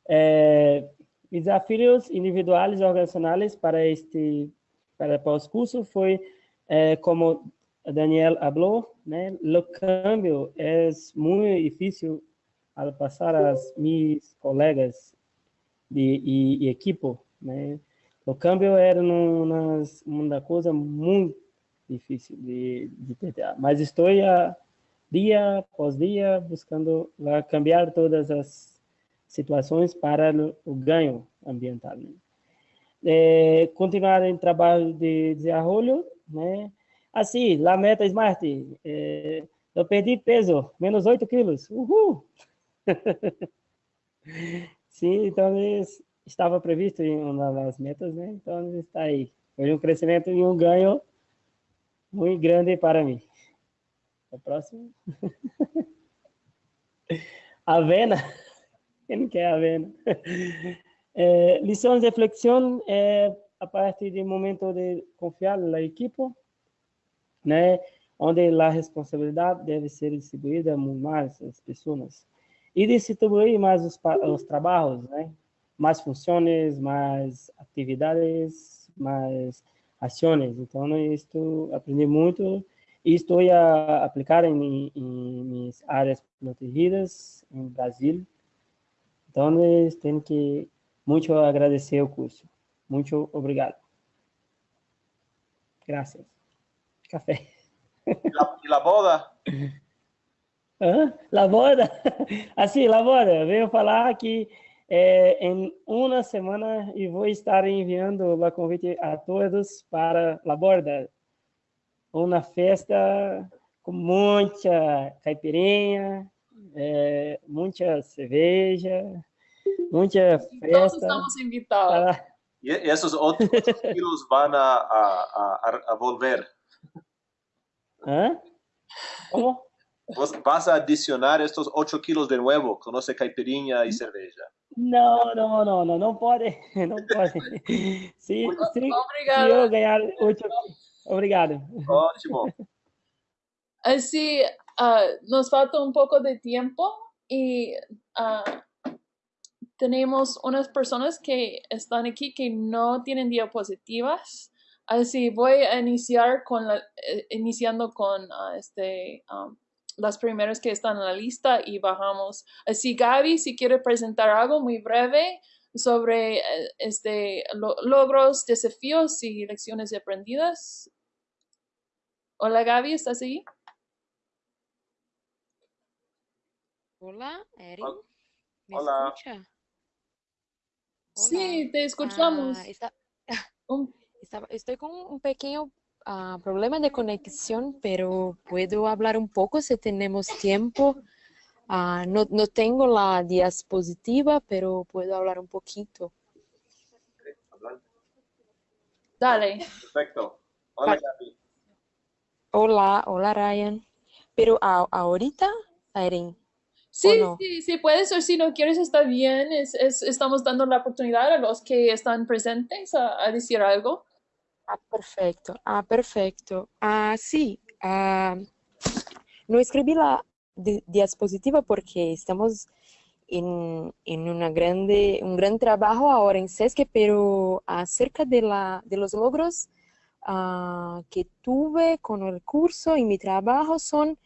É, desafios individuais e organizacionais para este para pós-curso foi é, como Daniel falou, né? O câmbio é muito difícil ao passar as minhas colegas de, e, e equipo, né? O câmbio era uma, uma coisa muito difícil de, de tentar, mas estou a, dia após dia buscando lá, cambiar todas as situações para o ganho ambiental. Né? É, continuar em trabalho de desenvolvimento, né? Assim, a meta Smart, é, eu perdi peso, menos 8 quilos, uhul! Sim, então estava previsto em uma das metas, né? Então está aí. Foi um crescimento e um ganho muito grande para mim. O próximo. Avena. Quem quer avena? É, lições de reflexão é a partir do momento de confiar na equipe, né? Onde a responsabilidade deve ser distribuída mais as pessoas e distribuir mais os, os trabalhos, né? Mais funções, mais atividades, mais ações. Então, isto aprendi muito estou a aplicar em, minhas áreas protegidas em Brasil. Então, tenho que muito agradecer o curso. Muito obrigado. Graças. Café. E a boda? Hã? Laboda? Assim, Laboda, venho falar que é, em uma semana eu vou estar enviando o convite a todos para Laborda, uma festa com muita caipirinha, é, muita cerveja, muita festa. Todos estamos invitados. Para... E esses outros quilos vão a, a, a, a volver. Hã? Como? vas a adicionar estos 8 kilos de nuevo con esa caipirinha y cerveza. No, no, no, no, no puede, no puede. Sí, sí, Obrigado. Si yo ganar 8 Obrigado. Ótimo. Así, uh, nos falta un poco de tiempo y uh, tenemos unas personas que están aquí que no tienen diapositivas. Así voy a iniciar con la, eh, iniciando con uh, este um, las primeras que están en la lista y bajamos. Así, Gaby, si quiere presentar algo muy breve sobre eh, este, logros, desafíos y lecciones aprendidas. Hola Gaby, ¿estás ahí? Hola, Erin. ¿Me hola. escucha? Sí, te escuchamos. Ah, está- estaba- estoy con un pequeño ah, problema de conexión, pero puedo hablar un poco si tenemos tiempo. Ah, no, no tengo la diapositiva, pero puedo hablar un poquito. Dale. Perfecto. Hola, Gaby. Hola, hola Ryan. Pero a- ahorita, Erin, Sí, no? sí, sí, puedes o si no quieres está bien. Es, es- estamos dando la oportunidad a los que están presentes a, a decir algo. Ah, perfecto. Ah, perfecto. Ah, sí. ah, no escribí la di- diapositiva porque estamos en, en una grande, un gran trabajo ahora en SESC, pero acerca de, la, de los logros ah, que tuve con el curso y mi trabajo son,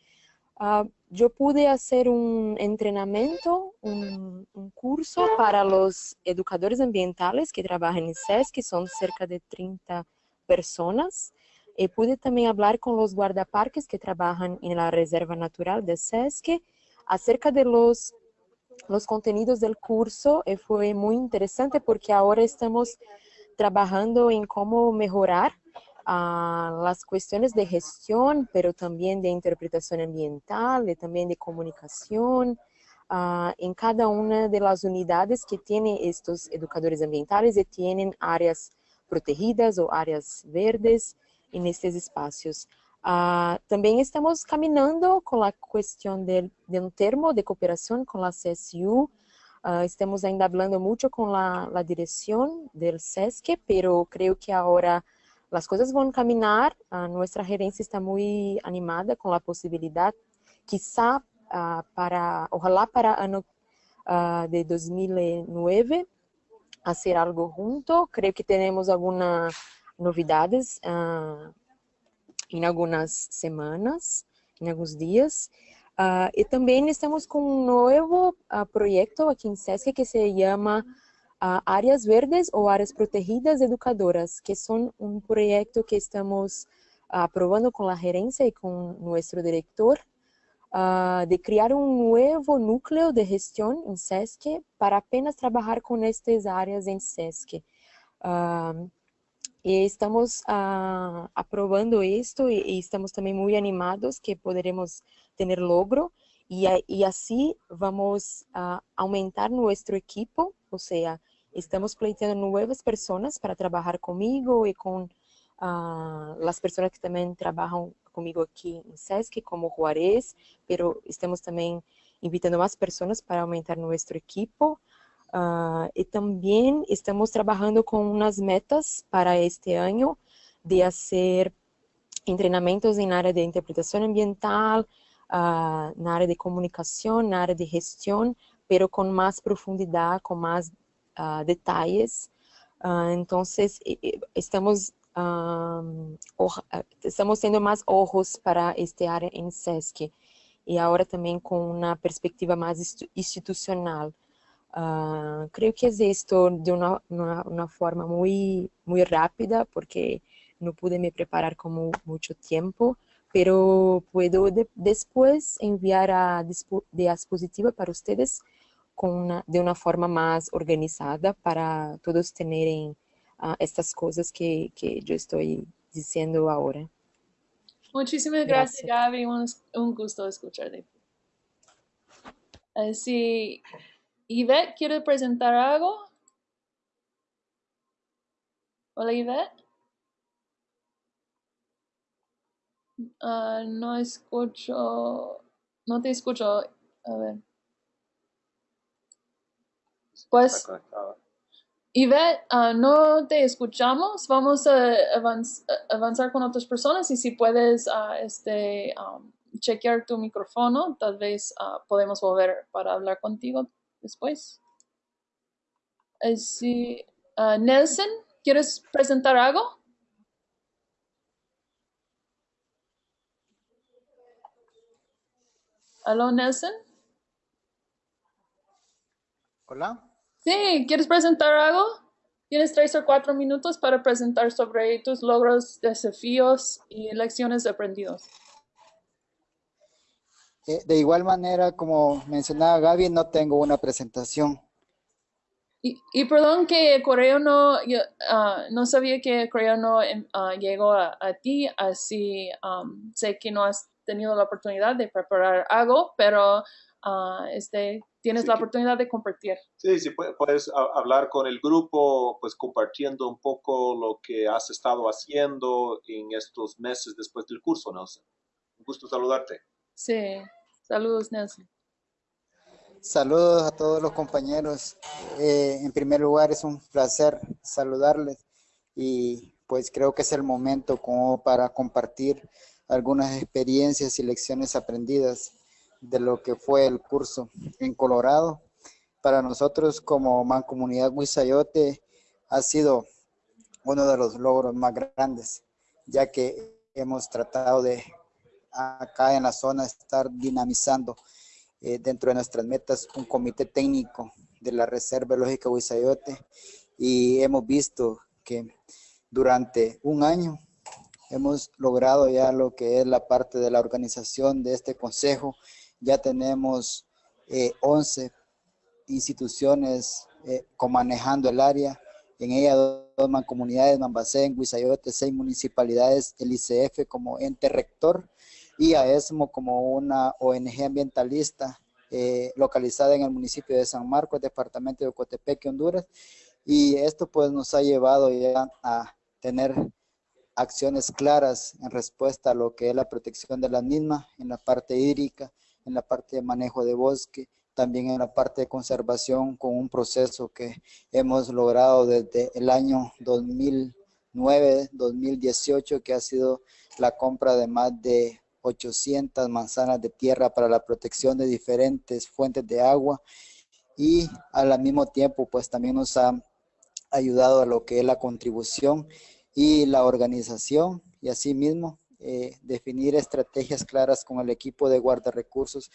ah, yo pude hacer un entrenamiento, un, un curso para los educadores ambientales que trabajan en SESC, que son cerca de 30 personas. Eh, pude también hablar con los guardaparques que trabajan en la Reserva Natural de SESC acerca de los, los contenidos del curso. Eh, fue muy interesante porque ahora estamos trabajando en cómo mejorar las cuestiones de gestión, pero también de interpretación ambiental, y también de comunicación, ah, en cada una de las unidades que tienen estos educadores ambientales y tienen áreas protegidas o áreas verdes en estes espacios. Ah, también estamos caminando con la cuestión del, de un termo de cooperación con la CSU. Ah, estamos hablando mucho con la, la dirección del SESC, pero creo que ahora las cosas van a nuestra gerencia está muy animada con la posibilidad, quizá ah, para, ojalá para año ah, de 2009, hacer algo junto. Creo que tenemos algunas novidades ah, em algumas semanas, em alguns dias. E também estamos com um novo projeto aqui em SESC que se chama Áreas Verdes ou Áreas Protegidas Educadoras, que são um projeto que estamos ah, aprovando com a gerência e com nosso diretor ah, de criar um novo núcleo de gestão em SESC para apenas trabalhar com estas áreas em SESC. Ah, e estamos ah, aprobando isto e, e estamos também muito animados que poderemos ter logro e, e assim vamos aumentar nosso equipo, ou seja, estamos pleiteando novas pessoas para trabalhar comigo e com ah, as pessoas que também trabalham comigo aqui em SESC, como Juarez, pero estamos também invitando mais pessoas para aumentar nosso equipo. Ah, e também estamos trabalhando com umas metas para este ano de fazer treinamentos em área de interpretação ambiental, ah, na área de comunicação, na área de gestão, pero com mais profundidade, com mais ah, detalhes. Ah, então, estamos ah, or- ah, estamos tendo mais ojos para esta área em SESC e agora também com uma perspectiva mais institu- institucional. Ah, creo que es esto de una, una, una forma muy, muy rápida porque no pude me preparar con mu- mucho tiempo, pero puedo de- después enviar a dispo- diapositiva para ustedes con una- de una forma más organizada para todos tener estas cosas que, que yo estoy diciendo ahora. Muchísimas gracias, Gracias. Gaby. Un, un gusto escucharte. Eh, si Yvette quiere presentar algo. Hola, Yvette. Ah, no escucho. No te escucho. A ver. Pues. Conectada. Yvette, ah, no te escuchamos. Vamos a avanz- a avanzar con otras personas y si puedes ah, este, um, chequear tu micrófono, tal vez ah, podemos volver para hablar contigo después. Sí, Nelson, ¿quieres presentar algo? ¿Aló, Nelson? Hola. Sí, ¿quieres presentar algo? Tienes tres o cuatro minutos para presentar sobre tus logros, desafíos y lecciones aprendidos. Eh, de igual manera, como mencionaba Gaby, no tengo una presentación. Y, y perdón que el correo no, yo, ah, no sabía que el correo no em, ah, llegó a, a ti, así um, sé que no has tenido la oportunidad de preparar algo, pero ah, este, tienes Sí, la oportunidad de compartir. Sí, sí, pue- puedes a- hablar con el grupo, pues compartiendo un poco lo que has estado haciendo en estos meses después del curso, Nelson. Un gusto saludarte. Sí, saludos Nelson. Saludos a todos los compañeros. Eh, en primer lugar, es un placer saludarles y pues creo que es el momento como para compartir algunas experiencias y lecciones aprendidas de lo que fue el curso en Colorado. Para nosotros como Mancomunidad Huizayote ha sido uno de los logros más grandes, ya que hemos tratado de acá en la zona estar dinamizando eh, dentro de nuestras metas un comité técnico de la Reserva Biológica Huizayote y hemos visto que durante un año hemos logrado ya lo que es la parte de la organización de este consejo. Ya tenemos eh, 11 instituciones eh, manejando el área. En ella dos mancomunidades, Mambacén, Huizayote, seis municipalidades, el ICF como ente rector y AESMO como una ONG ambientalista eh, localizada en el municipio de San Marcos, departamento de Ocotepeque, Honduras. Y esto pues nos ha llevado ya a tener acciones claras en respuesta a lo que es la protección de la misma, en la parte hídrica, en la parte de manejo de bosque, también en la parte de conservación con un proceso que hemos logrado desde el año 2009, 2018, que ha sido la compra de más de 800 manzanas de tierra para la protección de diferentes fuentes de agua. Y al mismo tiempo pues también nos ha ayudado a lo que es la contribución y la organización y asimismo eh, definir estrategias claras con el equipo de guarda recursos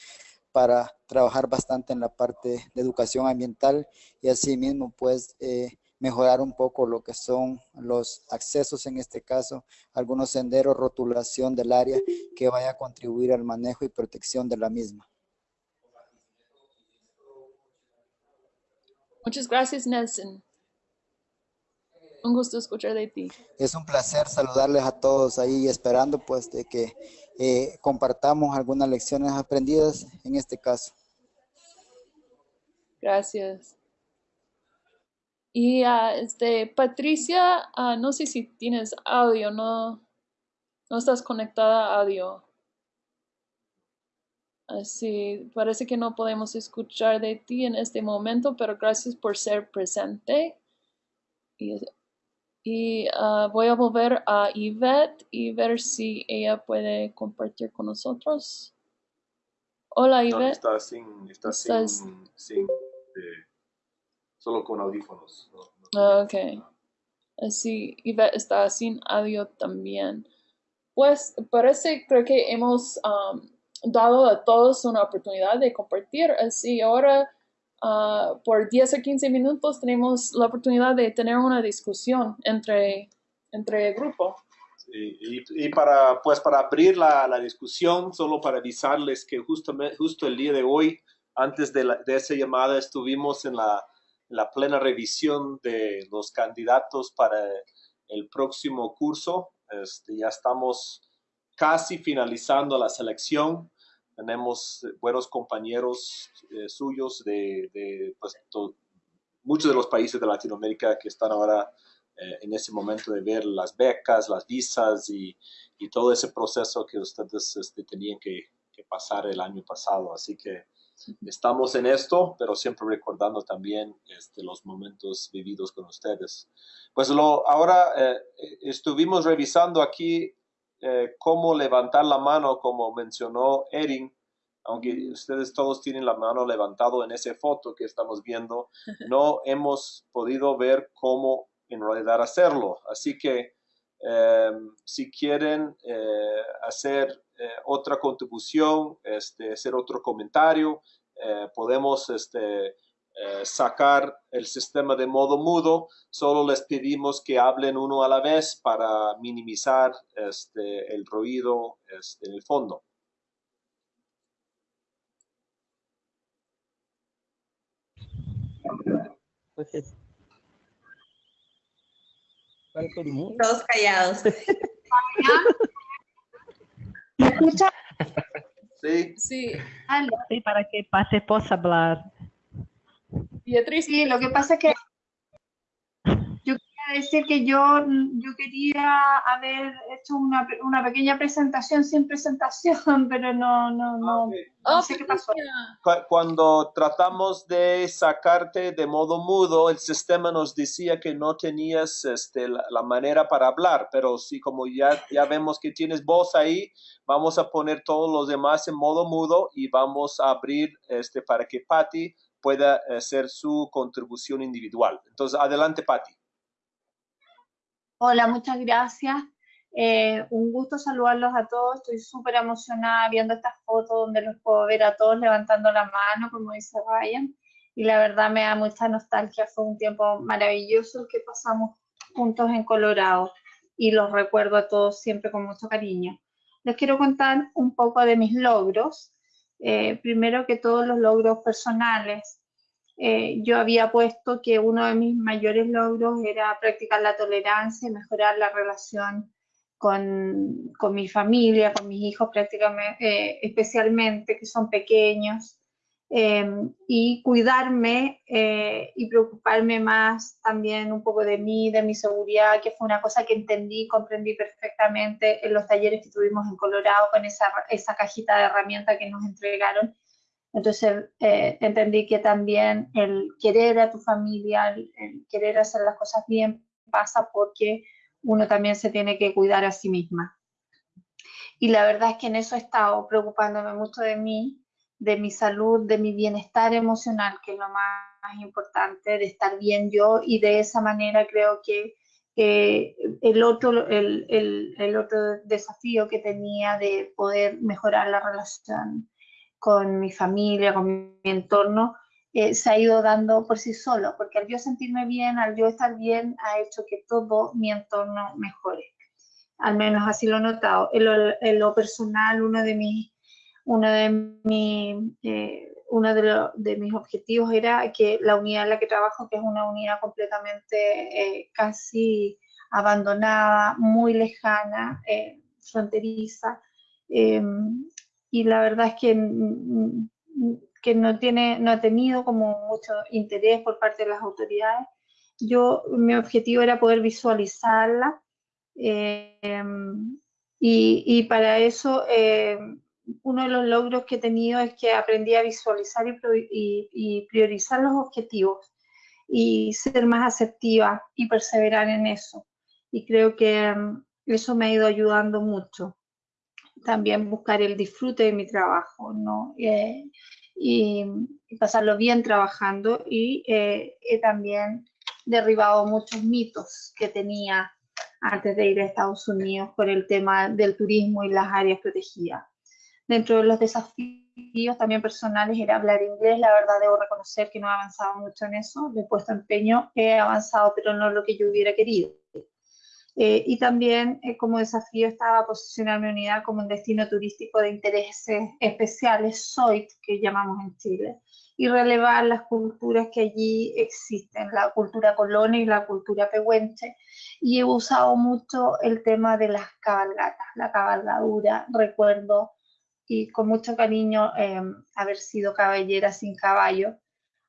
para trabajar bastante en la parte de educación ambiental y asimismo pues eh, mejorar un poco lo que son los accesos en este caso, algunos senderos, rotulación del área que vaya a contribuir al manejo y protección de la misma. Muchas gracias Nelson. Un gusto escuchar de ti. Es un placer saludarles a todos ahí esperando pues de que eh, compartamos algunas lecciones aprendidas en este caso. Gracias. Y ah, este, Patricia, ah, no sé si tienes audio, no, no estás conectada a audio. Así, parece que no podemos escuchar de ti en este momento, pero gracias por ser presente. Y, y, ah, voy a volver a Yvette y ver si ella puede compartir con nosotros. Hola, No, Yvette. está sin, está Estás- sin, sin, eh, solo con audífonos. ¿no? Ah, Ok. Así, Yvette está sin audio también. Pues parece, creo que hemos um, dado a todos una oportunidad de compartir. Así, ahora ah, por 10 a 15 minutos tenemos la oportunidad de tener una discusión entre, entre el grupo. Y, y- para, pues, para abrir la, la discusión, solo para avisarles que justamente, justo el día de hoy, antes de, la- de esa llamada, estuvimos en la, la plena revisión de los candidatos para el próximo curso. Este, ya estamos casi finalizando la selección. Tenemos eh, buenos compañeros eh, suyos de, de, pues, to- muchos de los países de Latinoamérica que están ahora eh, en ese momento de ver las becas, las visas y, y todo ese proceso que ustedes este, tenían que, que pasar el año pasado. Así que estamos en esto, pero siempre recordando también este, los momentos vividos con ustedes. Pues lo, ahora eh, estuvimos revisando aquí eh, cómo levantar la mano, como mencionó Erin, aunque ustedes todos tienen la mano levantado en esa foto que estamos viendo, no hemos podido ver cómo en realidad hacerlo. Así que eh, si quieren eh, hacer otra contribución, este, hacer otro comentario, podemos este, eh, sacar el sistema de modo mudo, solo les pedimos que hablen uno a la vez para minimizar este, el ruido este, en el fondo. Todos callados. ¿Me escucha? Sí. Sí. Sí, para que Pate possa hablar. Beatriz. Sí, lo que pasa es que yo quería decir que yo, yo quería haber hecho una, una pequeña presentación sin presentación, pero no, no, no, no Oh, sé qué pasó. Cu- Cuando tratamos de sacarte de modo mudo, el sistema nos decía que no tenías este, la, la manera para hablar, pero sí, como ya, ya vemos que tienes voz ahí, vamos a poner todos los demás en modo mudo y vamos a abrir este, para que Patty pueda hacer su contribución individual. Entonces, adelante, Patty. Hola, muchas gracias. Eh, un gusto saludarlos a todos. Estoy súper emocionada viendo estas fotos donde los puedo ver a todos levantando la mano, como dice Ryan. Y la verdad me da mucha nostalgia. Fue un tiempo maravilloso el que pasamos juntos en Colorado y los recuerdo a todos siempre con mucho cariño. Les quiero contar un poco de mis logros. Eh, primero que todos los logros personales. Eh, yo había puesto que uno de mis mayores logros era practicar la tolerancia y mejorar la relación con, con mi familia, con mis hijos prácticamente, eh, especialmente que son pequeños, eh, y cuidarme eh, y preocuparme más también un poco de mí, de mi seguridad, que fue una cosa que entendí, comprendí perfectamente en los talleres que tuvimos en Colorado con esa, esa cajita de herramientas que nos entregaron. Entonces eh, entendí que también el querer a tu familia, el, el querer hacer las cosas bien, pasa porque uno también se tiene que cuidar a sí misma. Y la verdad es que en eso he estado preocupándome mucho de mí, de mi salud, de mi bienestar emocional, que es lo más importante, de estar bien yo y de esa manera creo que el, otro, el, el, el otro desafío que tenía de poder mejorar la relación con mi familia, con mi entorno, eh, se ha ido dando por sí solo, porque al yo sentirme bien, al yo estar bien, ha hecho que todo mi entorno mejore. Al menos así lo he notado. En lo, en lo personal, uno de mis, uno de, mi, eh, uno de, mis objetivos era que la unidad en la que trabajo, que es una unidad completamente eh, casi abandonada, muy lejana, eh, fronteriza, y la verdad es que que no, tiene, no ha tenido como mucho interés por parte de las autoridades. Yo, mi objetivo era poder visualizarla eh, y, y, para eso eh, uno de los logros que he tenido es que aprendí a visualizar y, y, y priorizar los objetivos y ser más asertiva y perseverar en eso. Y creo que um, eso me ha ido ayudando mucho. También buscar el disfrute de mi trabajo, ¿no? Eh, y, y pasarlo bien trabajando y eh, he también derribado muchos mitos que tenía antes de ir a Estados Unidos por el tema del turismo y las áreas protegidas. Dentro de los desafíos también personales era hablar inglés, la verdad debo reconocer que no he avanzado mucho en eso, le he puesto empeño, he avanzado pero no lo que yo hubiera querido. Eh, y también eh, como desafío estaba posicionar mi unidad como un destino turístico de intereses especiales, SOIT, que llamamos en Chile, y relevar las culturas que allí existen, la cultura colona y la cultura pehuenche. Y he usado mucho el tema de las cabalgatas, la cabalgadura, recuerdo, y con mucho cariño eh, haber sido caballera sin caballo,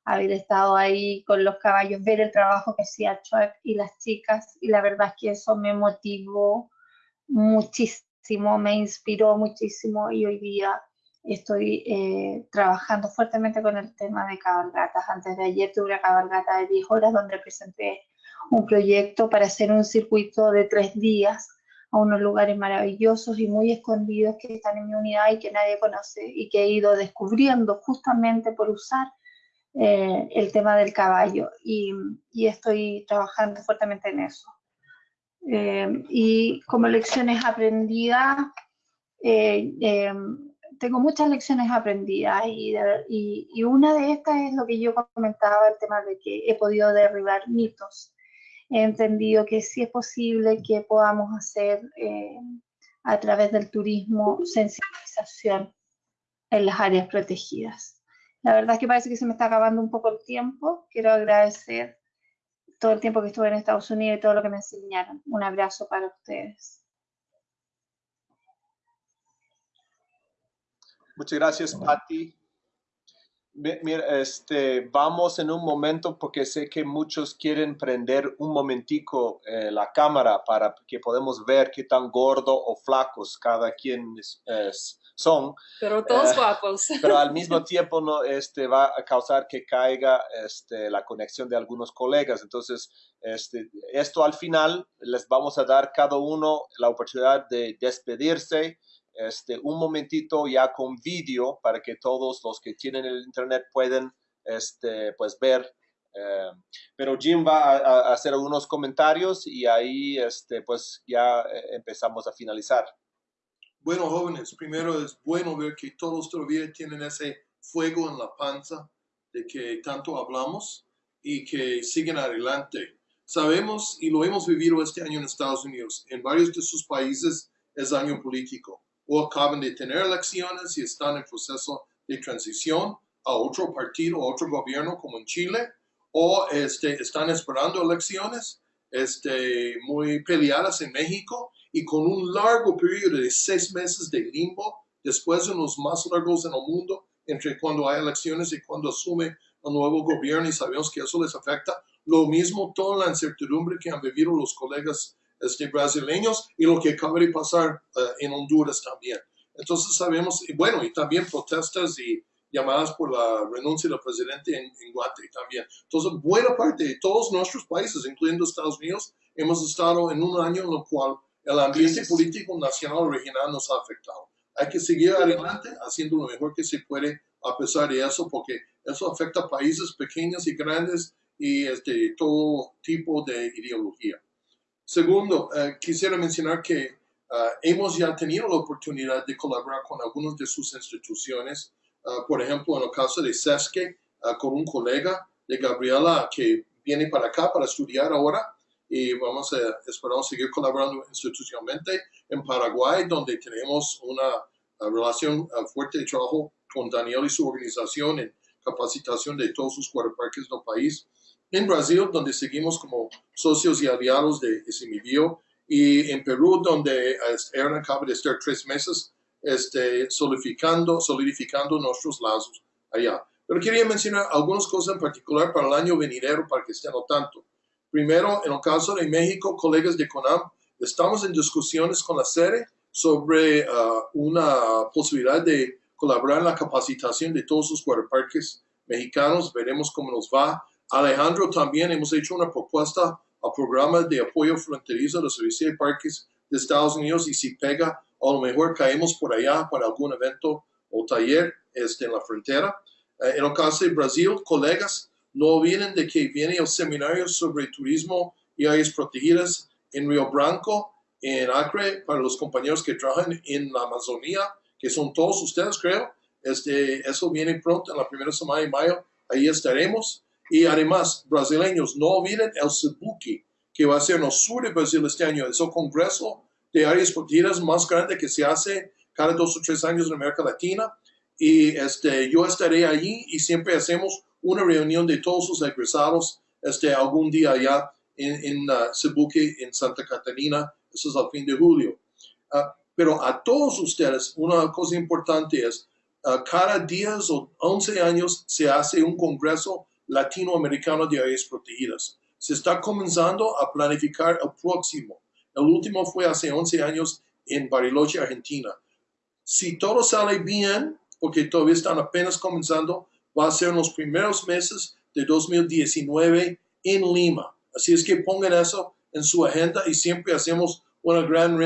haber estado ahí con los caballos, ver el trabajo que hacía Chuck y las chicas, y la verdad es que eso me motivó muchísimo, me inspiró muchísimo y hoy día estoy eh, trabajando fuertemente con el tema de cabalgatas. Antes de ayer tuve una cabalgata de 10 horas donde presenté un proyecto para hacer un circuito de tres días a unos lugares maravillosos y muy escondidos que están en mi unidad y que nadie conoce y que he ido descubriendo justamente por usar eh, el tema del caballo y, y, estoy trabajando fuertemente en eso. Eh, y como lecciones aprendidas, eh, tengo muchas lecciones aprendidas y, y, y, una de estas es lo que yo comentaba, el tema de que he podido derribar mitos. He entendido que sí es posible que podamos hacer eh, a través del turismo sensibilización en las áreas protegidas. La verdad es que parece que se me está acabando un poco el tiempo. Quiero agradecer todo el tiempo que estuve en Estados Unidos y todo lo que me enseñaron. Un abrazo para ustedes. Muchas gracias, Patti. Mira, este, vamos en un momento porque sé que muchos quieren prender un momentico eh, la cámara para que podamos ver qué tan gordo o flacos cada quien es, son. Pero todos eh, guapos. Pero al mismo tiempo no, este, va a causar que caiga este, la conexión de algunos colegas. Entonces, este, esto al final les vamos a dar cada uno la oportunidad de despedirse este, un momentito ya con vídeo para que todos los que tienen el internet pueden este, pues ver. Eh, pero Jim va a, hacer algunos comentarios y ahí este, pues ya eh, empezamos a finalizar. Bueno, jóvenes, primero es bueno ver que todos todavía tienen ese fuego en la panza de que tanto hablamos y que siguen adelante. Sabemos y lo hemos vivido este año en Estados Unidos. En varios de sus países es año político o acaban de tener elecciones y están en proceso de transición a otro partido, a otro gobierno como en Chile, o este, están esperando elecciones este, muy peleadas en México y con un largo periodo de seis meses de limbo, después de los más largos en el mundo, entre cuando hay elecciones y cuando asume el nuevo gobierno y sabemos que eso les afecta. Lo mismo toda la incertidumbre que han vivido los colegas este, brasileños y lo que acaba de pasar uh, en Honduras también. Entonces sabemos, y bueno, y también protestas y llamadas por la renuncia del presidente en, en Guate también. Entonces, buena parte de todos nuestros países, incluyendo Estados Unidos, hemos estado en un año en el cual el ambiente político nacional regional nos ha afectado. Hay que seguir adelante haciendo lo mejor que se puede a pesar de eso, porque eso afecta a países pequeños y grandes y este, todo tipo de ideología. Segundo, eh, quisiera mencionar que eh, hemos ya tenido la oportunidad de colaborar con algunas de sus instituciones, eh, por ejemplo, en el caso de SESCE, con un colega de Gabriela que viene para acá para estudiar ahora y vamos a esperamos seguir colaborando institucionalmente en Paraguay, donde tenemos una relación fuerte de trabajo con Daniel y su organización en capacitación de todos sus parques del país en Brasil, donde seguimos como socios y aliados de Simibio, y en Perú, donde Aaron acaba de estar tres meses este, solidificando, solidificando nuestros lazos allá. Pero quería mencionar algunas cosas en particular para el año venidero, para que estén al tanto. Primero, en el caso de México, colegas de CONAM, estamos en discusiones con la SERE sobre uh, una posibilidad de colaborar en la capacitación de todos los guardaparques mexicanos. Veremos cómo nos va. Alejandro, también hemos hecho una propuesta al programa de apoyo fronterizo de los servicios de parques de Estados Unidos y si pega, a lo mejor caemos por allá para algún evento o taller este, en la frontera. Eh, en el caso de Brasil, colegas, no olviden de que viene el seminario sobre turismo y áreas protegidas en Río Branco, en Acre, para los compañeros que trabajan en la Amazonía, que son todos ustedes, creo. Este, eso viene pronto, en la primera semana de mayo, ahí estaremos. Y además, brasileños, no olviden el Cebuki, que va a ser en el sur de Brasil este año. Es el congreso de áreas protegidas más grande que se hace cada dos o tres años en América Latina. Y este, yo estaré allí y siempre hacemos una reunión de todos los egresados este, algún día allá en, en uh, Cebuque, en Santa Catarina. Eso es al fin de julio. Uh, pero a todos ustedes, una cosa importante es, uh, cada 10 o 11 años se hace un congreso latinoamericano de áreas protegidas. Se está comenzando a planificar el próximo. El último fue hace 11 años en Bariloche, Argentina. Si todo sale bien, porque todavía están apenas comenzando, va a ser en los primeros meses de 2019 en Lima. Así es que pongan eso en su agenda y siempre hacemos un gran uh,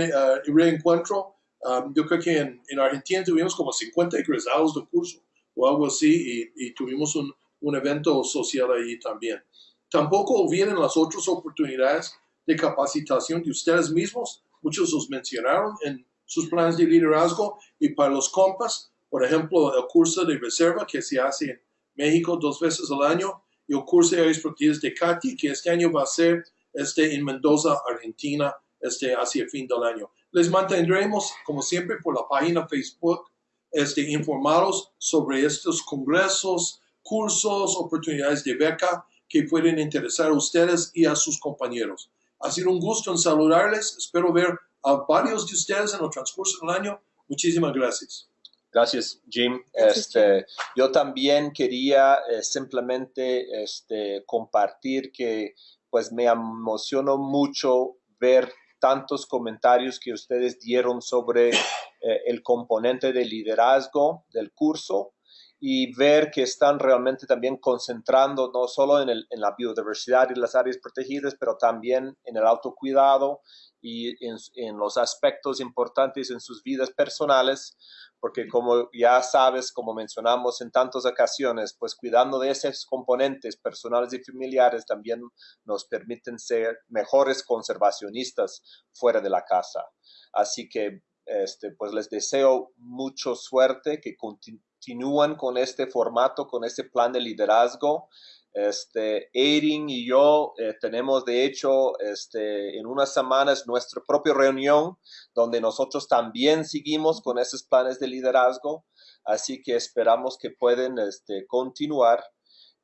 reencuentro. Um, yo creo que en, Argentina tuvimos como 50 egresados de curso o algo así y tuvimos un, un evento social ahí también. Tampoco olviden las otras oportunidades de capacitación de ustedes mismos. Muchos los mencionaron en sus planes de liderazgo y para los compas, Por ejemplo, el curso de reserva que se hace en México dos veces al año y el curso de protegidas de CATI, que este año va a ser este, en Mendoza, Argentina, este, hacia el fin del año. Les mantendremos, como siempre, por la página Facebook, este, informados sobre estos congresos, cursos, oportunidades de beca que pueden interesar a ustedes y a sus compañeros. Ha sido un gusto en saludarles. Espero ver a varios de ustedes en el transcurso del año. Muchísimas gracias. Gracias, Jim. Este, yo también quería eh, simplemente este, compartir que pues me emocionó mucho ver tantos comentarios que ustedes dieron sobre eh, el componente de liderazgo del curso y ver que están realmente también concentrando no solo en, el, en la biodiversidad y las áreas protegidas, pero también en el autocuidado y en, en los aspectos importantes en sus vidas personales, porque como ya sabes, como mencionamos en tantas ocasiones, pues cuidando de esos componentes personales y familiares también nos permiten ser mejores conservacionistas fuera de la casa. Así que este, pues les deseo mucho suerte, que continúan con este formato, con este plan de liderazgo. Este, Erin y yo eh, tenemos de hecho este, en unas semanas nuestra propia reunión donde nosotros también seguimos con esos planes de liderazgo, así que esperamos que pueden este, continuar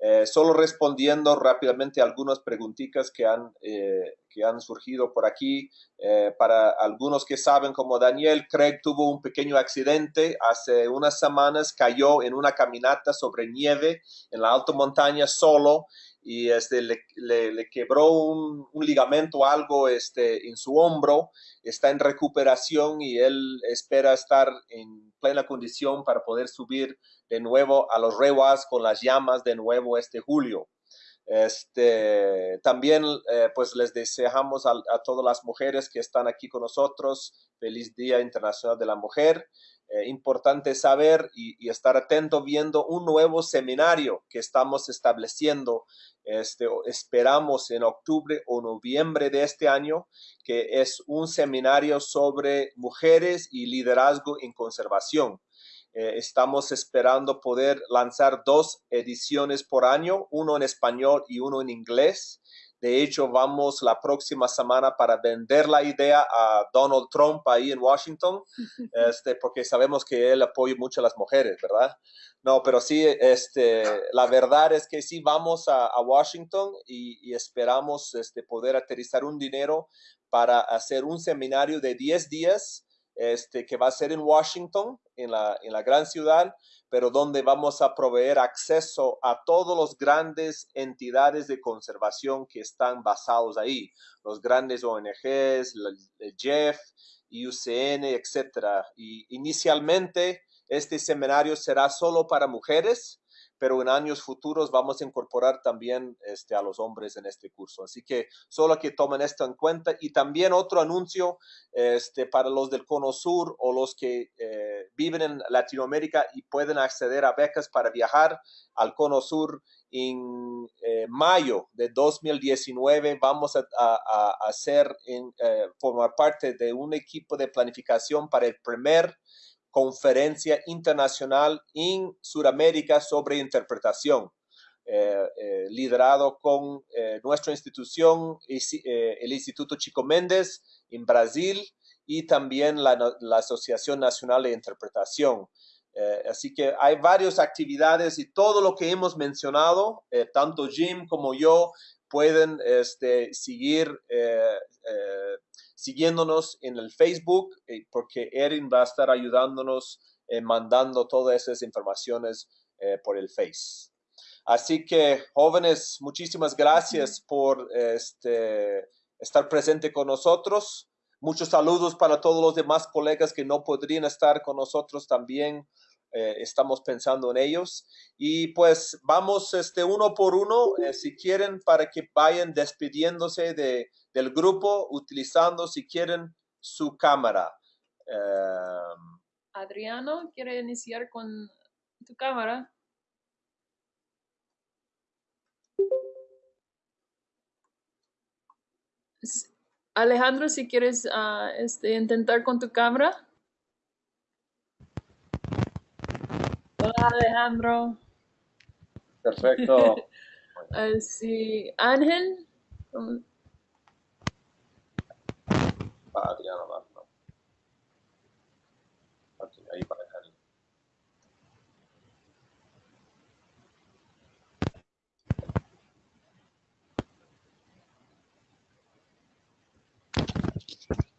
eh, solo respondiendo rápidamente a algunas preguntitas que han, eh, que han surgido por aquí. Eh, para algunos que saben, como Daniel, Craig tuvo un pequeño accidente hace unas semanas, cayó en una caminata sobre nieve en la alta montaña solo y este, le, le, quebró un, ligamento algo este, en su hombro, está en recuperación y él espera estar en plena condición para poder subir de nuevo a los rewas con las llamas de nuevo este julio. Este, también eh, pues les deseamos a, todas las mujeres que están aquí con nosotros feliz Día Internacional de la Mujer eh, importante saber y, y, estar atento viendo un nuevo seminario que estamos estableciendo. Este, esperamos en octubre o noviembre de este año, que es un seminario sobre mujeres y liderazgo en conservación. Eh, estamos esperando poder lanzar dos ediciones por año, uno en español y uno en inglés. De hecho, vamos la próxima semana para vender la idea a Donald Trump ahí en Washington, este, porque sabemos que él apoya mucho a las mujeres, ¿verdad? No, pero sí, este, la verdad es que sí vamos a, a Washington y, y, esperamos este, poder aterrizar un dinero para hacer un seminario de 10 días este, que va a ser en Washington, en la, en la gran ciudad, pero donde vamos a proveer acceso a todos los grandes entidades de conservación que están basados ahí, los grandes ONGs, el Jeff, IUCN, etcétera. Y inicialmente este seminario será solo para mujeres, pero en años futuros vamos a incorporar también este, a los hombres en este curso. Así que solo que tomen esto en cuenta. Y también otro anuncio este, para los del Cono Sur o los que eh, viven en Latinoamérica y pueden acceder a becas para viajar al Cono Sur. En eh, mayo de 2019 vamos a, hacer, en, eh, formar parte de un equipo de planificación para el primer conferencia internacional en Sudamérica sobre interpretación, eh, eh, liderado con eh, nuestra institución, el Instituto Chico Méndez en Brasil y también la, la Asociación Nacional de Interpretación. Así que hay varias actividades y todo lo que hemos mencionado, tanto Jim como yo, pueden este, seguir siguiéndonos en el Facebook, eh, porque Erin va a estar ayudándonos eh, mandando todas esas informaciones eh, por el Face. Así que, jóvenes, muchísimas gracias por este, estar presente con nosotros. Muchos saludos para todos los demás colegas que no podrían estar con nosotros también. Eh, estamos pensando en ellos. Y pues vamos este, uno por uno, eh, si quieren, para que vayan despidiéndose de, del grupo, utilizando, si quieren, su cámara. Uh, Adriano, ¿quiere iniciar con tu cámara? Alejandro, si quieres uh, este, intentar con tu cámara. Alejandro. Perfecto. Ah, sí, Ángel. Va, Adriano. Ok, ahí para Cari.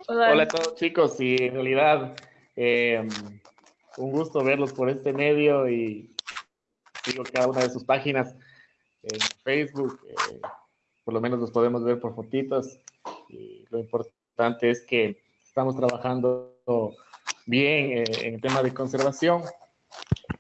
Hola. Hola a todos chicos y en realidad eh, un gusto verlos por este medio y sigo cada una de sus páginas en Facebook, eh, por lo menos los podemos ver por fotitos y lo importante es que estamos trabajando bien eh, en el tema de conservación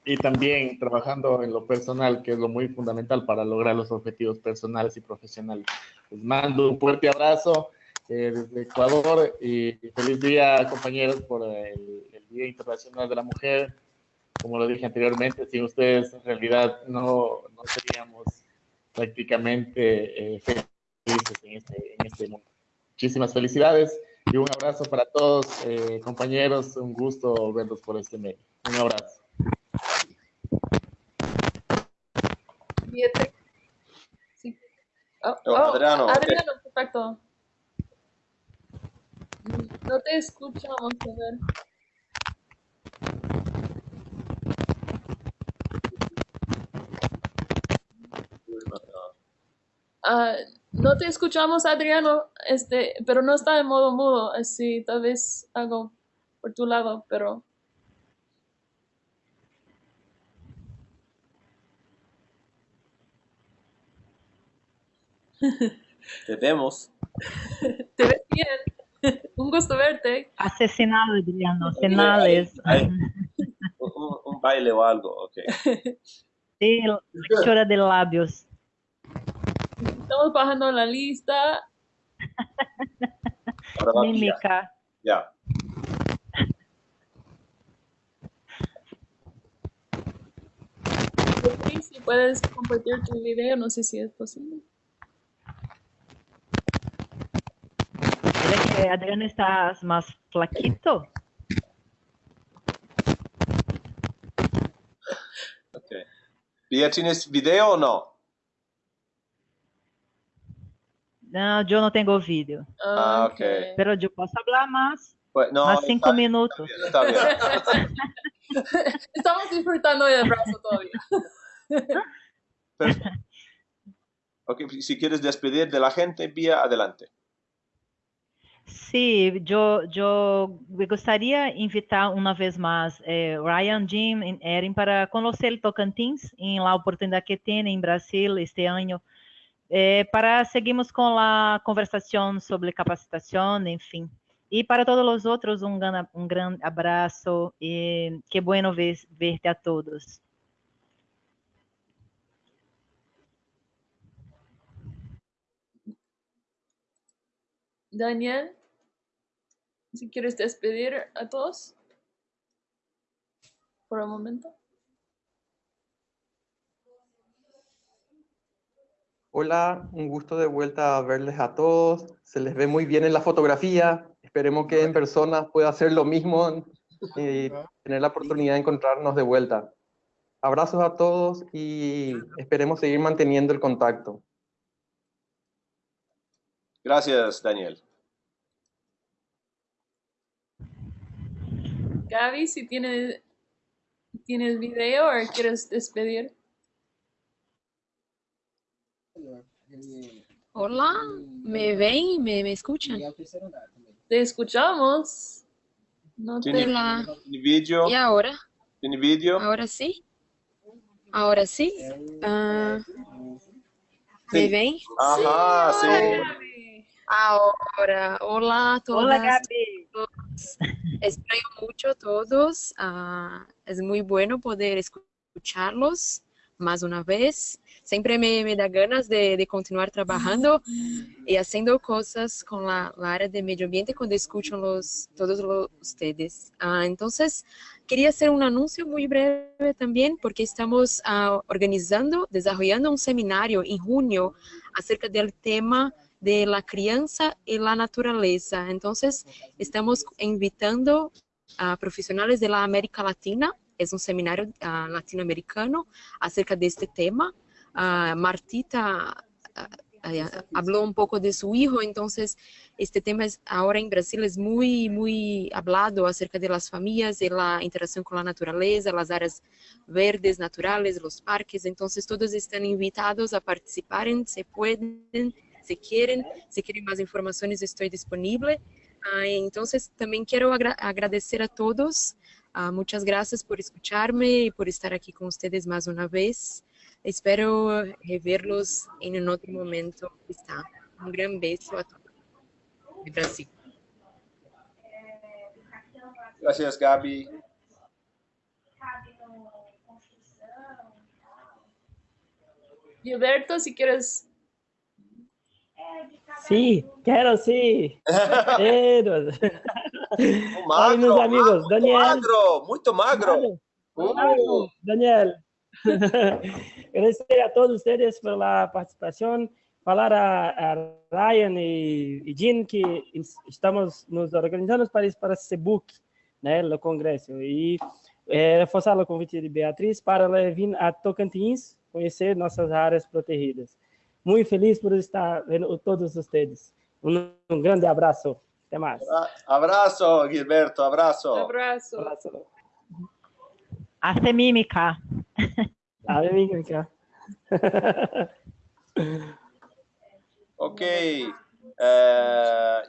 y también trabajando en lo personal, que es lo muy fundamental para lograr los objetivos personales y profesionales. Les mando un fuerte abrazo eh, desde Ecuador y feliz día, compañeros, por el, el Día Internacional de la Mujer. Como lo dije anteriormente, sin ustedes en realidad no, no seríamos prácticamente eh, felices en este, en este mundo. Muchísimas felicidades y un abrazo para todos, eh, compañeros. Un gusto verlos por este medio. Un abrazo. Siete. Sí. Oh, Oh, Adriano, perfecto. No te escuchamos, a ver. Ah, no te escuchamos, Adriano, este, pero no está en modo mudo, así tal vez algo por tu lado, pero Te vemos. te ves bien. Un gusto verte. Asesinado, Adriano. Un, un- un baile o algo, ok. Sí, lectura de labios. Estamos bajando la lista. Mímica. Ya. Si puedes compartir tu video, no sé si es posible. Que Adriano está más flaquito. Ok. Pia, ¿tienes video o no? No, yo no tengo vídeo. Ah, ok. Pero yo puedo hablar más. Pues, no, más cinco está- minutos. Está bien. Estamos disfrutando del abrazo todavía. Perfecto. Ok, si quieres despedir de la gente, Pia, adelante. Sí, yo, yo me gustaría invitar una vez más eh, Ryan, Jim y Erin para conocer el Tocantins en la oportunidad que tiene en Brasil este año, eh, para seguirmos con la conversación sobre capacitación, en fin. Y para todos los otros, un gran, un gran abrazo y qué bueno ver, verte a todos. Daniel, si quieres despedir a todos por un momento. Hola, un gusto de vuelta a verles a todos. Se les ve muy bien en la fotografía. Esperemos que en persona pueda hacer lo mismo y tener la oportunidad de encontrarnos de vuelta. Abrazos a todos y esperemos seguir manteniendo el contacto. Gracias, Daniel. Gaby, si tienes, tienes video o quieres despedir. Hola, ¿me ven? ¿Me, me escuchan? Te escuchamos. No te... ¿Tiene, Hola. tiene video? ¿Y ahora? ¿Tiene video? ¿Ahora sí? ¿Ahora sí? Ah, ¿Me Sí. ven? Ajá, sí. Ahora, hola a todas. Hola, Gaby. todos. Extraño mucho a todos. Ah, es muy bueno poder escucharlos más una vez. Siempre me, me da ganas de, de continuar trabajando y haciendo cosas con la, la área de medio ambiente cuando escucho los, todos los, ustedes. Ah, entonces, quería hacer un anuncio muy breve también porque estamos ah, organizando, desarrollando un seminario en junio acerca del tema de la crianza y la naturaleza. Entonces, estamos invitando a profesionales de la América Latina es un seminario ah, latinoamericano acerca de este tema. Ah, Martita ah, habló un poco de su hijo, entonces este tema es, ahora en Brasil es muy, muy hablado acerca de las familias, de la interacción con la naturaleza, las áreas verdes naturales, los parques, entonces todos están invitados a participar, se pueden, si quieren, si quieren más informaciones estoy disponible. Entonces también quiero agra- agradecer a todos, Ah, muchas gracias por escucharme y por estar aquí con ustedes más una vez. Espero reverlos en un otro momento. Está. Un gran beso a todos de Brasil. Gracias, Gaby. Gilberto, si quieres. Sí, quiero sí. Quiero. Ay, meus magro, amigos, muito Daniel. magro, muito magro. Magro, Daniel. Agradecer a todos ustedes por la participación. Falar a, a Ryan y, y Jean que es- estamos nos organizando para ir para esse book, né, no congresso. E é, reforçar o convite de Beatriz para ela vir a Tocantins conhecer nossas áreas protegidas. Muito feliz por estar vendo todos vocês. Um, um grande abraço. Abrazo, Gilberto, abrazo. Abrazo. Abraço. Hace mímica. A ver, venga acá. Ok. eh,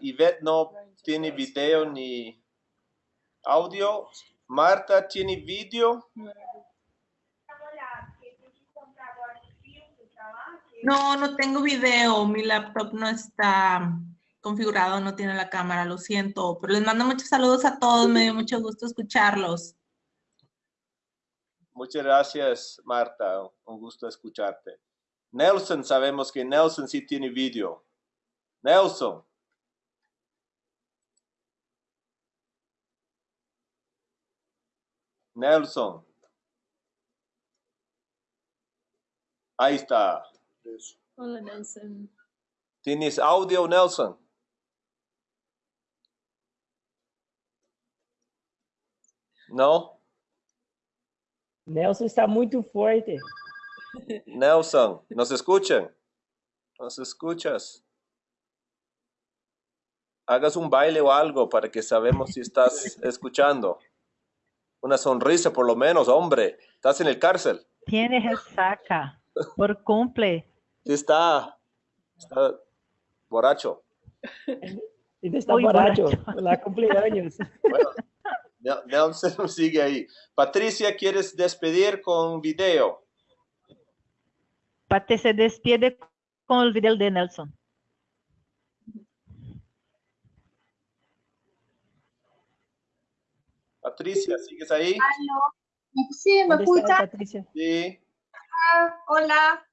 Ivette no tiene video ni audio. Marta tiene video. No, no tengo video. Mi laptop no está configurado, no tiene la cámara, lo siento. Pero les mando muchos saludos a todos. Me dio mucho gusto escucharlos. Muchas gracias, Marta. Un gusto escucharte. Nelson, sabemos que Nelson sí tiene video. Nelson. Nelson. Ahí está. Hola, Nelson. ¿Tienes audio, Nelson? No? Nelson está muito forte. Nelson, ¿nos escuchan? ¿Nos escuchas? Hagas un baile o algo para que sabemos si estás escuchando. Una sonrisa por lo menos, hombre. Estás en el cárcel. Tiene resaca por cumple. Sí está. Está borracho. Está Muy borracho. borracho. Lá cumpleaños. Nel- Nelson sigue ahí. Patricia, ¿quieres despedir con video? Se despide con el video de Nelson. Patricia, ¿sigues ahí? Aló. Sí, ¿me ¿Dónde está escucha? Patricia? Sí. Hola,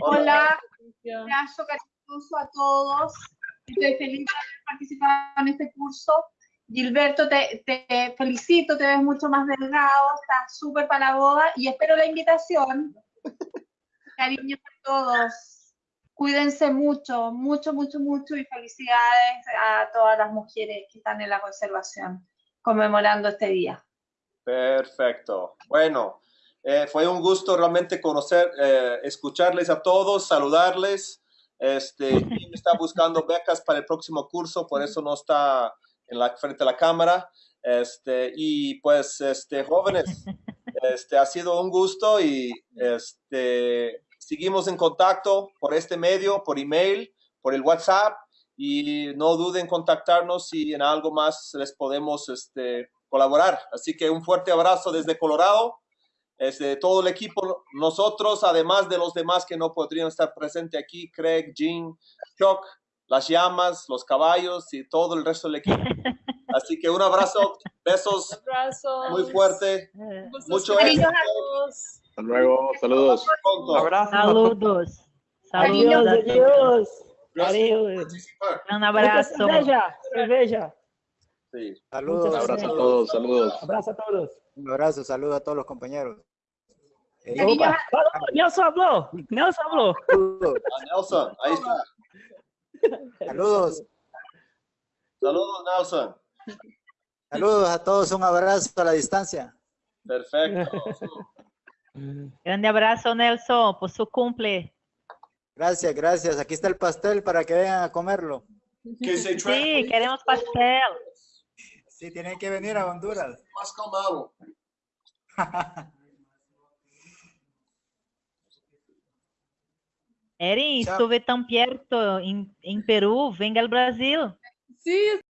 Hola. hola. Patricia. Un abrazo cariñoso a todos. Estoy feliz de haber participado en este curso. Gilberto, te, te felicito, te ves mucho más delgado, estás súper para la boda y espero la invitación. Cariño a todos. Cuídense mucho, mucho, mucho, mucho y felicidades a todas las mujeres que están en la conservación conmemorando este día. Perfecto. Bueno, eh, fue un gusto realmente conocer, eh, escucharles a todos, saludarles. Este, está buscando becas para el próximo curso, por eso no está en la frente a la cámara. Este, y pues, este, jóvenes, este, ha sido un gusto y este, seguimos en contacto por este medio, por email, por el WhatsApp y no duden en contactarnos si en algo más les podemos este, colaborar. Así que un fuerte abrazo desde Colorado, desde todo el equipo, nosotros, además de los demás que no podrían estar presentes aquí, Craig, Jean, Chuck, las llamas, los caballos y todo el resto del equipo. Así que un abrazo, besos Abrazos. muy fuerte, Gusto mucho éxito. a todos. Hasta luego, saludos. pronto. Abrazo. Saludos. Adiós, Saludos. adiós. Un abrazo. cerveja, cerveja. Sí. Saludos. Muchas Abrazo a todos, saludos. Abrazo a todos. Un abrazo, saludos a todos los compañeros. Eh, Nelson habló. Nelson habló. Ah, Nelson, ahí está. Saludos, Saludos, Nelson. saludos a todos, un abrazo a la distancia. Perfecto. Grande abrazo, Nelson, por su cumple. Gracias, gracias. Aquí está el pastel para que vengan a comerlo. Que se trae Sí, queremos pastel. Sí, tienen que venir a Honduras. más calmado. Chao. estuve tan perto em, em Peru, venga ao Brasil. Sí,